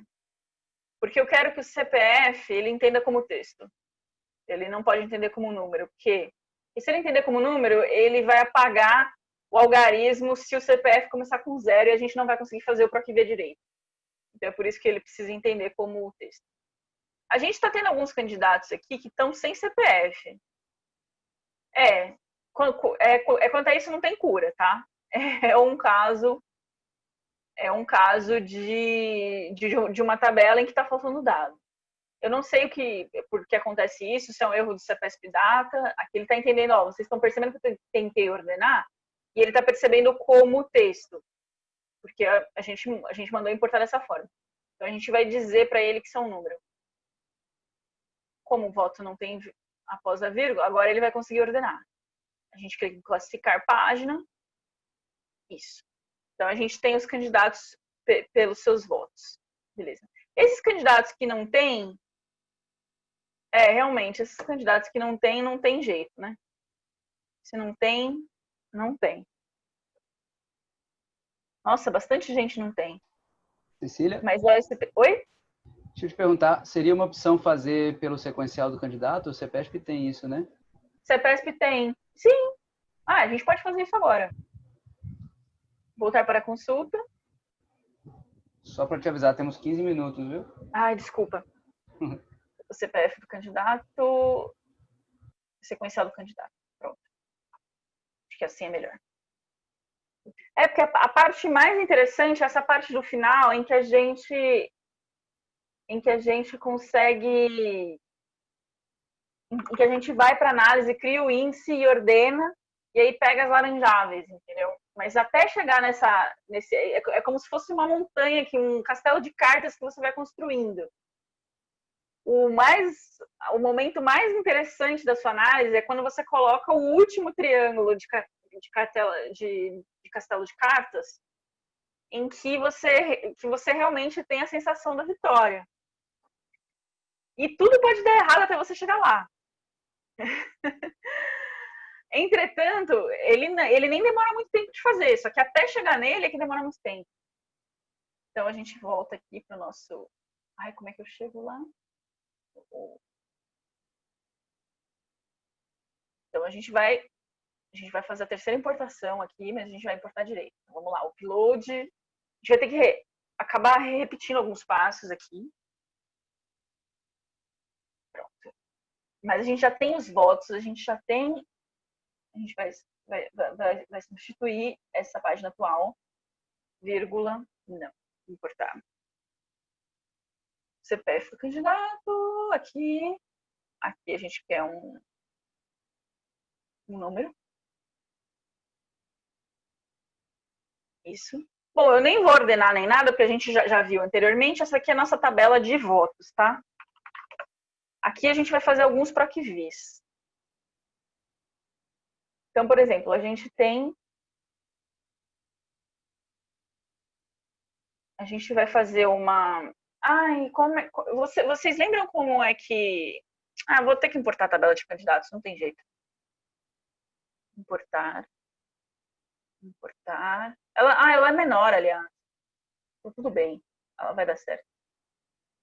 Porque eu quero que o CPF ele entenda como texto. Ele não pode entender como número. Porque e se ele entender como número, ele vai apagar o algarismo se o CPF começar com zero e a gente não vai conseguir fazer o PROC ver direito. Então é por isso que ele precisa entender como texto. A gente está tendo alguns candidatos aqui que estão sem CPF. É, é, é, quanto a isso não tem cura, tá? é um caso é um caso de, de, de uma tabela em que está faltando dado. Eu não sei o que, por que acontece isso, se é um erro do CPSP Data, aqui ele está entendendo, ó, vocês estão percebendo que eu tentei ordenar, e ele está percebendo como texto, porque a, a, gente, a gente mandou importar dessa forma. Então a gente vai dizer para ele que isso é número. Como o voto não tem após a vírgula, agora ele vai conseguir ordenar. A gente clica em classificar página. Isso. Então a gente tem os candidatos pelos seus votos. Beleza. Esses candidatos que não têm, é, realmente, esses candidatos que não têm, não tem jeito, né? Se não tem, não tem. Nossa, bastante gente não tem. Cecília? Mas o SCP... Oi? Deixa eu te perguntar, seria uma opção fazer pelo sequencial do candidato? O CEPESP tem isso, né? CEPESP tem. Sim. Ah, a gente pode fazer isso agora. Voltar para a consulta. Só para te avisar, temos 15 minutos, viu? Ai, desculpa. <laughs> o CPF do candidato, sequencial do candidato. Pronto. Acho que assim é melhor. É porque a parte mais interessante é essa parte do final em que a gente em que a gente consegue em que a gente vai para análise, cria o índice e ordena e aí pega as laranjáveis, entendeu? Mas até chegar nessa nesse é, é como se fosse uma montanha que um castelo de cartas que você vai construindo. O mais o momento mais interessante da sua análise é quando você coloca o último triângulo de de, cartela, de, de castelo de cartas em que você, que você realmente tem a sensação da vitória. E tudo pode dar errado até você chegar lá. <laughs> Entretanto, ele, ele nem demora muito tempo de fazer, só que até chegar nele é que demora muito tempo. Então a gente volta aqui para o nosso. Ai, como é que eu chego lá? Então a gente vai a gente vai fazer a terceira importação aqui, mas a gente vai importar direito. Então, vamos lá, upload. A gente vai ter que re... acabar repetindo alguns passos aqui. Pronto. Mas a gente já tem os votos, a gente já tem. A gente vai, vai, vai, vai substituir essa página atual, vírgula, não, importar. CPF do candidato, aqui. Aqui a gente quer um, um número. Isso. Bom, eu nem vou ordenar nem nada, porque a gente já, já viu anteriormente. Essa aqui é a nossa tabela de votos, tá? Aqui a gente vai fazer alguns proquivis. Então, por exemplo, a gente tem... A gente vai fazer uma... Ai, como é... Você, vocês lembram como é que... Ah, vou ter que importar a tabela de candidatos, não tem jeito. Importar. Importar. Ela, ah, ela é menor, aliás. Então, tudo bem, ela vai dar certo.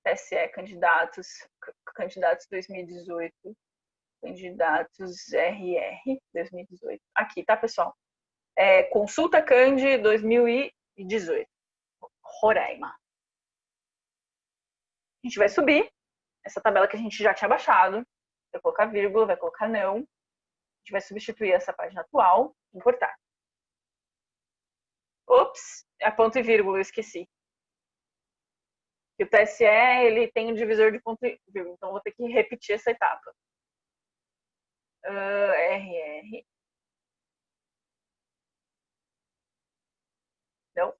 TSE, candidatos, candidatos 2018, candidatos RR 2018. Aqui, tá, pessoal? É, consulta Candi 2018. Roraima. A gente vai subir essa tabela que a gente já tinha baixado. Vai colocar vírgula, vai colocar não. A gente vai substituir essa página atual, importar. Ops, é ponto e vírgula, eu esqueci. O TSE, ele tem um divisor de ponto e vírgula, então vou ter que repetir essa etapa. Uh, ah, RR. Não.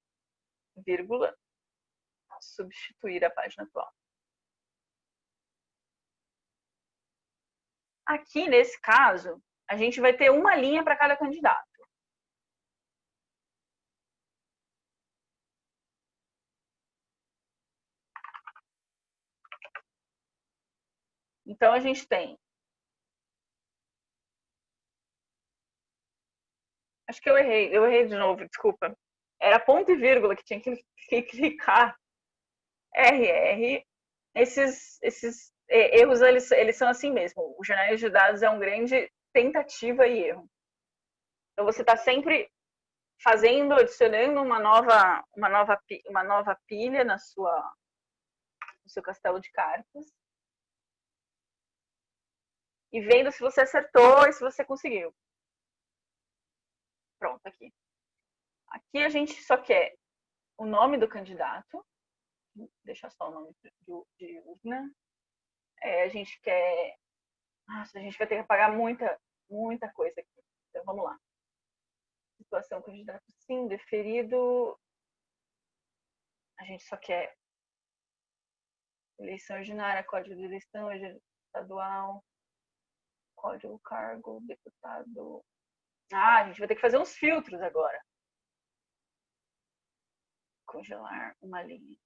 Vírgula. Substituir a página atual. Aqui, nesse caso, a gente vai ter uma linha para cada candidato. Então, a gente tem. Acho que eu errei, eu errei de novo, desculpa. Era ponto e vírgula que tinha que <laughs> clicar. RR. Esses, esses erros, eles, eles são assim mesmo. O jornal de dados é um grande tentativa e erro. Então, você está sempre fazendo, adicionando uma nova, uma nova, uma nova pilha na sua, no seu castelo de cartas e vendo se você acertou e se você conseguiu. Pronto, aqui. Aqui a gente só quer o nome do candidato, deixa só o nome de urna. É, a gente quer. Nossa, a gente vai ter que apagar muita, muita coisa aqui. Então vamos lá. situação candidato sim, deferido. A gente só quer eleição ordinária, código de eleição estadual, código cargo, deputado. Ah, a gente vai ter que fazer uns filtros agora. Congelar uma linha.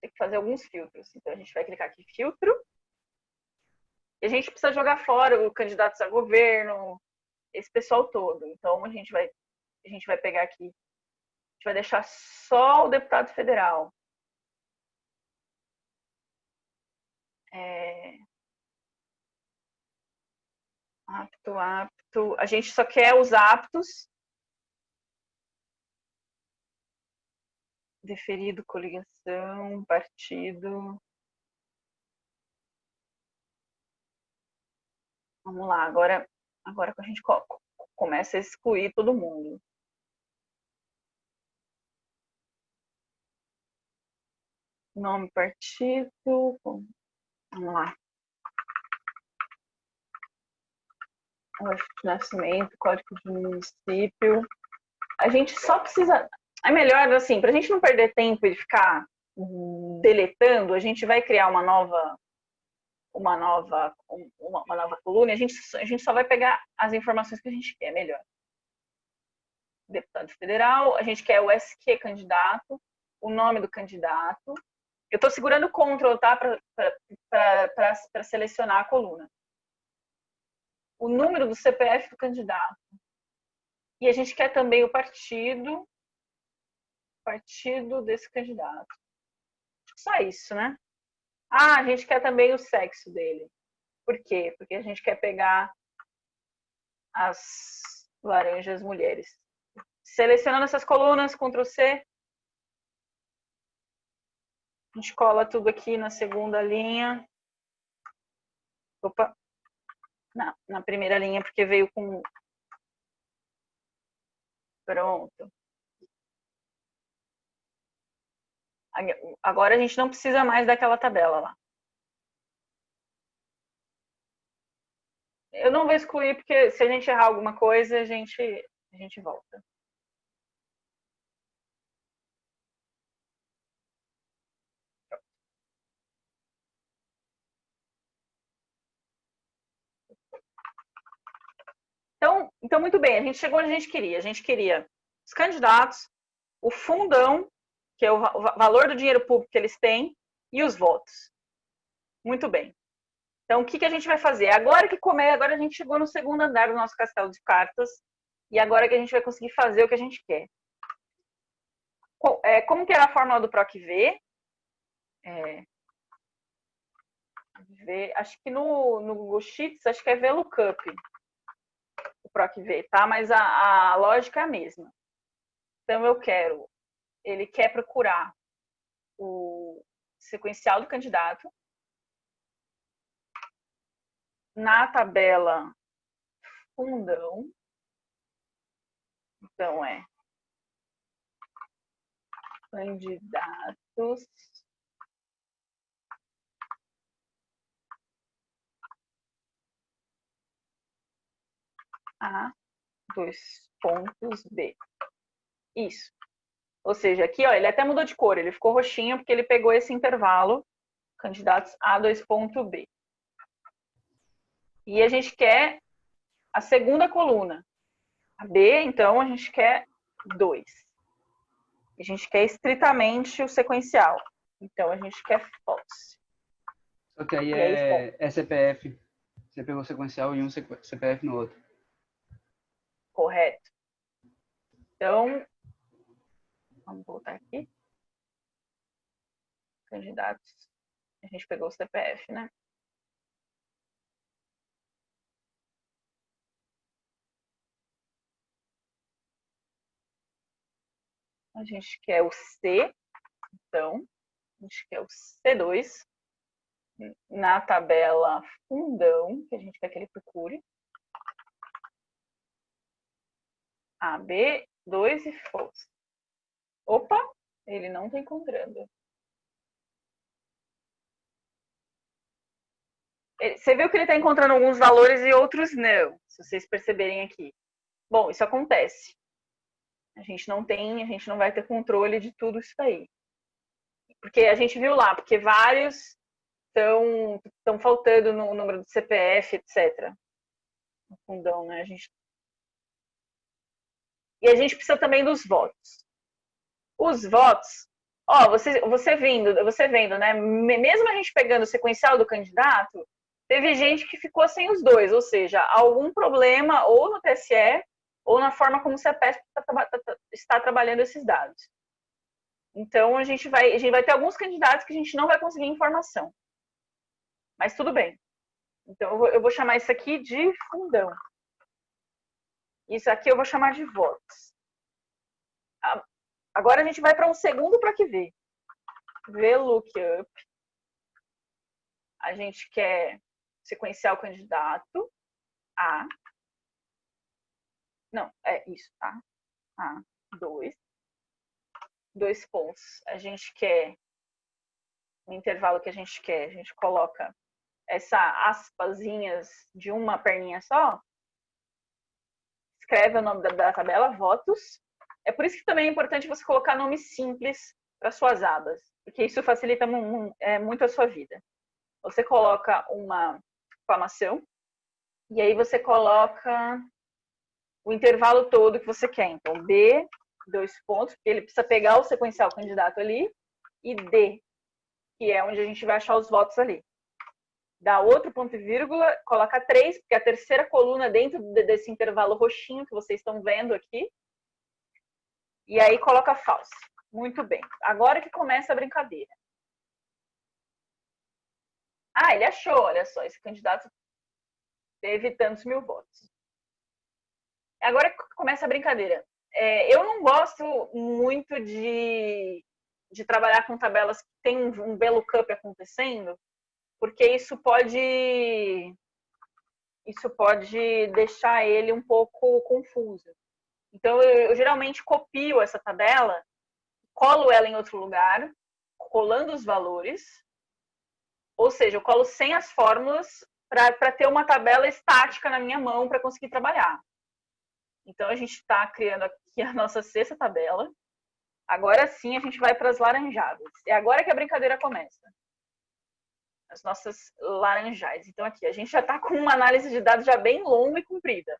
Tem que fazer alguns filtros. Então a gente vai clicar aqui filtro. E a gente precisa jogar fora o candidatos a governo, esse pessoal todo. Então a gente vai a gente vai pegar aqui, a gente vai deixar só o deputado federal. É... Apto, apto. A gente só quer os aptos. Deferido, coligação, partido. Vamos lá, agora, agora que a gente começa a excluir todo mundo. Nome, partido. Vamos lá. de nascimento, código de município. A gente só precisa. É melhor, assim, para a gente não perder tempo e ficar deletando, a gente vai criar uma nova uma nova, uma, uma nova coluna, a gente, a gente só vai pegar as informações que a gente quer melhor. Deputado federal, a gente quer o SQ candidato, o nome do candidato. Eu estou segurando Ctrl, tá? Para selecionar a coluna. O número do CPF do candidato. E a gente quer também o partido, partido desse candidato. Só isso, né? Ah, a gente quer também o sexo dele. Por quê? Porque a gente quer pegar as laranjas mulheres. Selecionando essas colunas, Ctrl C. A gente cola tudo aqui na segunda linha. Opa. Não, na primeira linha, porque veio com... Pronto. Agora a gente não precisa mais daquela tabela lá. Eu não vou excluir, porque se a gente errar alguma coisa, a gente, a gente volta. Então, então, muito bem, a gente chegou onde a gente queria. A gente queria os candidatos, o fundão que é o valor do dinheiro público que eles têm, e os votos. Muito bem. Então, o que, que a gente vai fazer? Agora que comer, agora a gente chegou no segundo andar do nosso castelo de cartas, e agora que a gente vai conseguir fazer o que a gente quer. É, como que era a fórmula do PROC-V? É, v, acho que no, no Google Sheets, acho que é VLOOKUP, o PROC-V, tá? Mas a, a lógica é a mesma. Então, eu quero ele quer procurar o sequencial do candidato. Na tabela fundão, então é candidatos a dois pontos B. Isso. Ou seja, aqui ó, ele até mudou de cor, ele ficou roxinho porque ele pegou esse intervalo, candidatos A2.B. E a gente quer a segunda coluna. A B, então, a gente quer 2. A gente quer estritamente o sequencial. Então, a gente quer false. Só que aí é, é CPF. Você pegou sequencial em um CPF no outro. Correto. Então, Vamos voltar aqui. Candidatos. A gente pegou o CPF, né? A gente quer o C, então, a gente quer o C2 na tabela fundão, que a gente quer que ele procure. A, B, 2 e força. Opa, ele não está encontrando. Você viu que ele está encontrando alguns valores e outros não, se vocês perceberem aqui. Bom, isso acontece. A gente não tem, a gente não vai ter controle de tudo isso daí. Porque a gente viu lá, porque vários estão estão faltando no número do CPF, etc. No fundão, né? A gente e a gente precisa também dos votos. Os votos, ó, você você vendo, você vendo, né? Mesmo a gente pegando o sequencial do candidato, teve gente que ficou sem os dois, ou seja, algum problema ou no TSE ou na forma como o CEPESP está, tá, tá, está trabalhando esses dados. Então, a gente, vai, a gente vai ter alguns candidatos que a gente não vai conseguir informação. Mas tudo bem. Então, eu vou, eu vou chamar isso aqui de fundão. Isso aqui eu vou chamar de votos. Agora a gente vai para um segundo para que ver. VLOOKUP. A gente quer sequenciar o candidato A. Não, é isso, tá? A, dois. Dois pontos. A gente quer, no intervalo que a gente quer, a gente coloca essa aspasinhas de uma perninha só. Escreve o nome da, da tabela, votos. É por isso que também é importante você colocar nomes simples para suas abas, porque isso facilita é, muito a sua vida. Você coloca uma exclamação, e aí você coloca o intervalo todo que você quer. Então, B, dois pontos, porque ele precisa pegar o sequencial candidato ali, e D, que é onde a gente vai achar os votos ali. Dá outro ponto e vírgula, coloca três, porque a terceira coluna dentro desse intervalo roxinho que vocês estão vendo aqui. E aí coloca falso. Muito bem. Agora que começa a brincadeira. Ah, ele achou, olha só, esse candidato teve tantos mil votos. Agora começa a brincadeira. É, eu não gosto muito de, de trabalhar com tabelas que tem um VLOOKUP acontecendo, porque isso pode isso pode deixar ele um pouco confuso. Então, eu, eu geralmente copio essa tabela, colo ela em outro lugar, colando os valores, ou seja, eu colo sem as fórmulas para ter uma tabela estática na minha mão para conseguir trabalhar. Então, a gente está criando aqui a nossa sexta tabela. Agora sim, a gente vai para as laranjadas. É agora que a brincadeira começa. As nossas laranjais. Então, aqui, a gente já está com uma análise de dados já bem longa e comprida.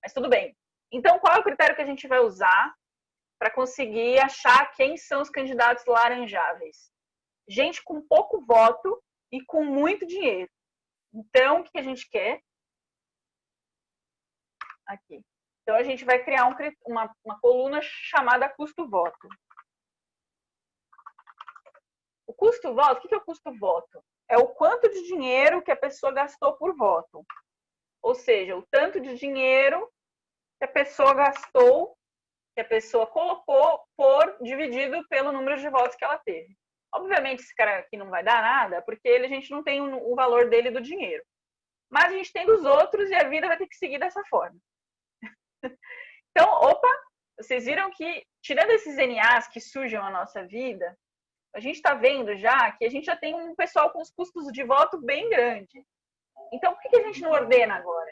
Mas tudo bem. Então, qual é o critério que a gente vai usar para conseguir achar quem são os candidatos laranjáveis? Gente com pouco voto e com muito dinheiro. Então, o que a gente quer? Aqui. Então, a gente vai criar um, uma, uma coluna chamada custo-voto. O custo-voto, o que é o custo-voto? É o quanto de dinheiro que a pessoa gastou por voto. Ou seja, o tanto de dinheiro que a pessoa gastou, que a pessoa colocou por dividido pelo número de votos que ela teve. Obviamente, esse cara aqui não vai dar nada, porque ele, a gente não tem o, valor dele do dinheiro. Mas a gente tem dos outros e a vida vai ter que seguir dessa forma. <laughs> então, opa, vocês viram que, tirando esses NAs que surgem na nossa vida, a gente está vendo já que a gente já tem um pessoal com os custos de voto bem grande. Então, por que a gente não ordena agora?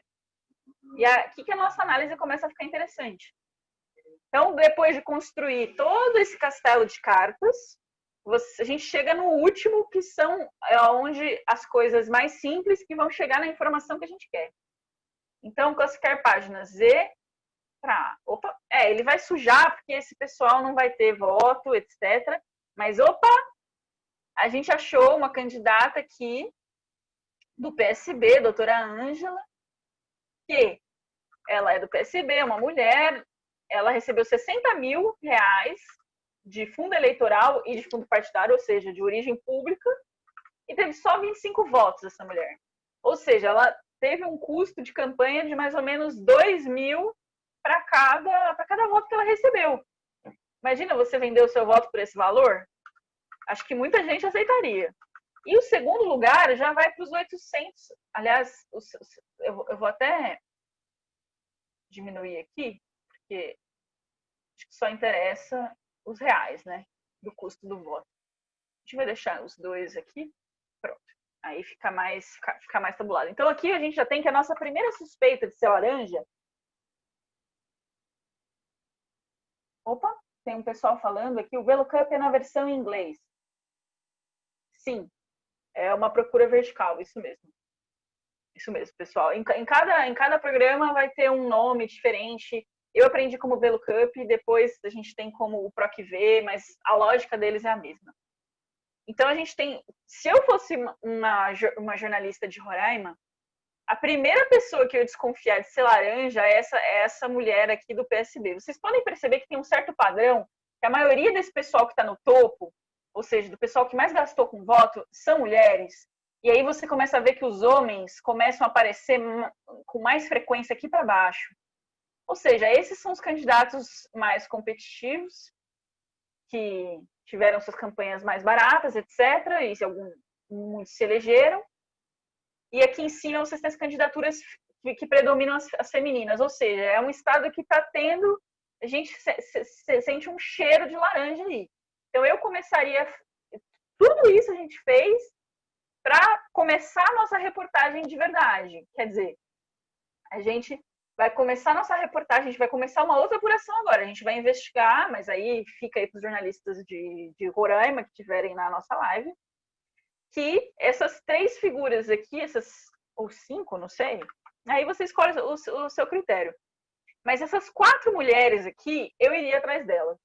E aqui que a nossa análise começa a ficar interessante. Então, depois de construir todo esse castelo de cartas, você, a gente chega no último, que são é onde as coisas mais simples que vão chegar na informação que a gente quer. Então, classificar página Z para. Opa, é, ele vai sujar, porque esse pessoal não vai ter voto, etc. Mas, opa, a gente achou uma candidata aqui do PSB, doutora Ângela, que ela é do PSB, é uma mulher, ela recebeu 60 mil reais de fundo eleitoral e de fundo partidário, ou seja, de origem pública, e teve só 25 votos essa mulher. Ou seja, ela teve um custo de campanha de mais ou menos 2 mil para cada, cada voto que ela recebeu. Imagina você vender o seu voto por esse valor? Acho que muita gente aceitaria. E o segundo lugar já vai para os 800. Aliás, eu vou até diminuir aqui, porque acho que só interessa os reais, né? Do custo do voto. A gente vai deixar os dois aqui. Pronto. Aí fica mais, fica, fica mais tabulado. Então aqui a gente já tem que a nossa primeira suspeita de ser laranja Opa, tem um pessoal falando aqui, o VeloCup é na versão em inglês. Sim, é uma procura vertical, isso mesmo. Isso mesmo, pessoal. Em, em, cada, em cada programa vai ter um nome diferente. Eu aprendi como VeloCup, depois a gente tem como o PROCV, mas a lógica deles é a mesma. Então a gente tem, se eu fosse uma, uma jornalista de Roraima, a primeira pessoa que eu desconfiar de ser laranja é essa, é essa mulher aqui do PSB. Vocês podem perceber que tem um certo padrão, que a maioria desse pessoal que está no topo, ou seja, do pessoal que mais gastou com voto, são mulheres. E aí você começa a ver que os homens começam a aparecer com mais frequência aqui para baixo. Ou seja, esses são os candidatos mais competitivos, que tiveram suas campanhas mais baratas, etc. E alguns muitos se elegeram. E aqui em cima vocês têm as candidaturas que predominam as, as, femininas, ou seja, é um estado que está tendo, a gente se, se, se, sente um cheiro de laranja aí. Então eu começaria, tudo isso a gente fez para começar a nossa reportagem de verdade. Quer dizer, a gente vai começar a nossa reportagem, a gente vai começar uma outra apuração agora. A gente vai investigar, mas aí fica aí para os jornalistas de, de Roraima que estiverem na nossa live, que essas três figuras aqui, essas ou cinco, não sei, aí você escolhe o, o seu critério. Mas essas quatro mulheres aqui, eu iria atrás delas.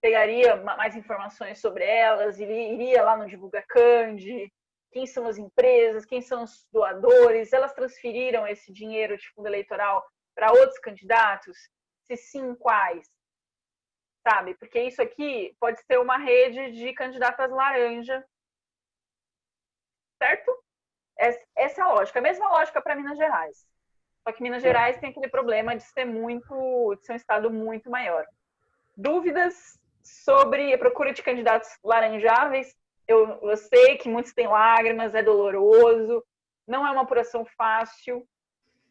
Pegaria mais informações sobre elas, iria, lá no Divulga Cande, quem são as empresas, quem são os doadores, elas transferiram esse dinheiro de fundo eleitoral para outros candidatos? Se sim, quais? Sabe? Porque isso aqui pode ser uma rede de candidatas laranja certo? Essa é a lógica. A mesma lógica para Minas Gerais. Só que Minas Gerais tem aquele problema de ser muito, de ser um estado muito maior. Dúvidas sobre a procura de candidatos laranjáveis? Eu, eu sei que muitos têm lágrimas, é doloroso, não é uma apuração fácil.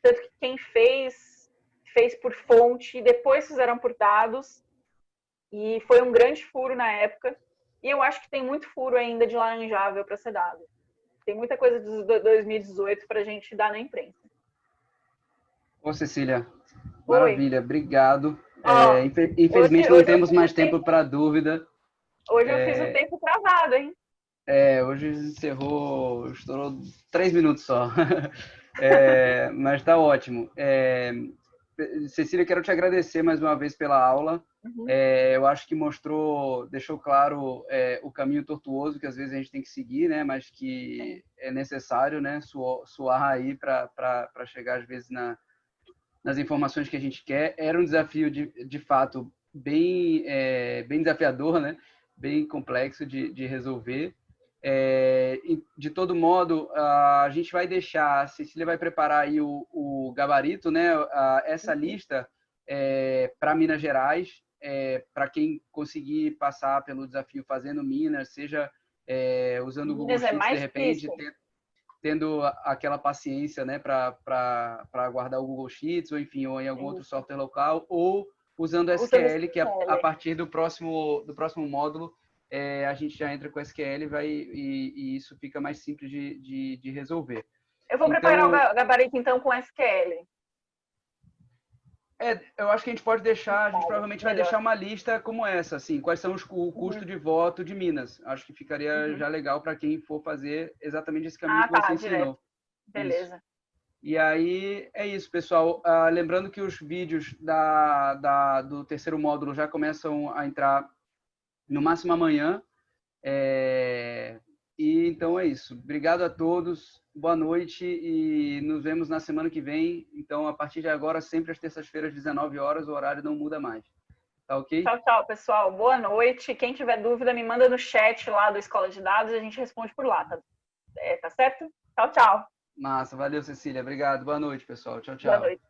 Tanto que quem fez, fez por fonte, depois fizeram por dados. E foi um grande furo na época. E eu acho que tem muito furo ainda de laranjável para ser dado. Tem muita coisa de 2018 para a gente dar na imprensa. Ô, Cecília, Oi. maravilha, obrigado. Oh, é, infelizmente hoje, não hoje temos mais tempo para dúvida. Hoje é, eu fiz o tempo travado, hein? É, hoje encerrou, estourou três minutos só. <laughs> é, mas está ótimo. É, Cecília, quero te agradecer mais uma vez pela aula. Uhum. É, eu acho que mostrou, deixou claro é, o caminho tortuoso que às vezes a gente tem que seguir, né? Mas que é necessário, né? Suar, suar aí para chegar às vezes na, nas informações que a gente quer. Era um desafio de, de fato bem, é, bem desafiador, né? Bem complexo de, de resolver. É, de todo modo, a gente vai deixar, a Cecília vai preparar aí o, o gabarito, né? essa uhum. lista é, para Minas Gerais, é, para quem conseguir passar pelo desafio fazendo Minas, seja é, usando o Google é Sheets, de repente, tendo aquela paciência né, para guardar o Google Sheets, ou enfim, ou em algum outro software local, ou usando SQL, que a, a partir do próximo, do próximo módulo é, a gente já entra com SQL vai, e, e isso fica mais simples de, de, de resolver. Eu vou então, preparar o gabarito então com SQL. É, eu acho que a gente pode deixar, a gente provavelmente vai deixar uma lista como essa, assim, quais são os, o custo de voto de Minas. Acho que ficaria uhum. já legal para quem for fazer exatamente esse caminho ah, que tá, você direto. ensinou. Beleza. Isso. E aí é isso, pessoal. Uh, lembrando que os vídeos da, da, do terceiro módulo já começam a entrar no máximo amanhã. É... E então é isso. Obrigado a todos, boa noite e nos vemos na semana que vem. Então, a partir de agora, sempre às terças-feiras, 19 horas, o horário não muda mais. Tá ok? Tchau, tchau, pessoal. Boa noite. Quem tiver dúvida, me manda no chat lá do Escola de Dados e a gente responde por lá, tá, é, tá certo? Tchau, tchau. Massa, valeu, Cecília. Obrigado. Boa noite, pessoal. Tchau, tchau. Boa noite.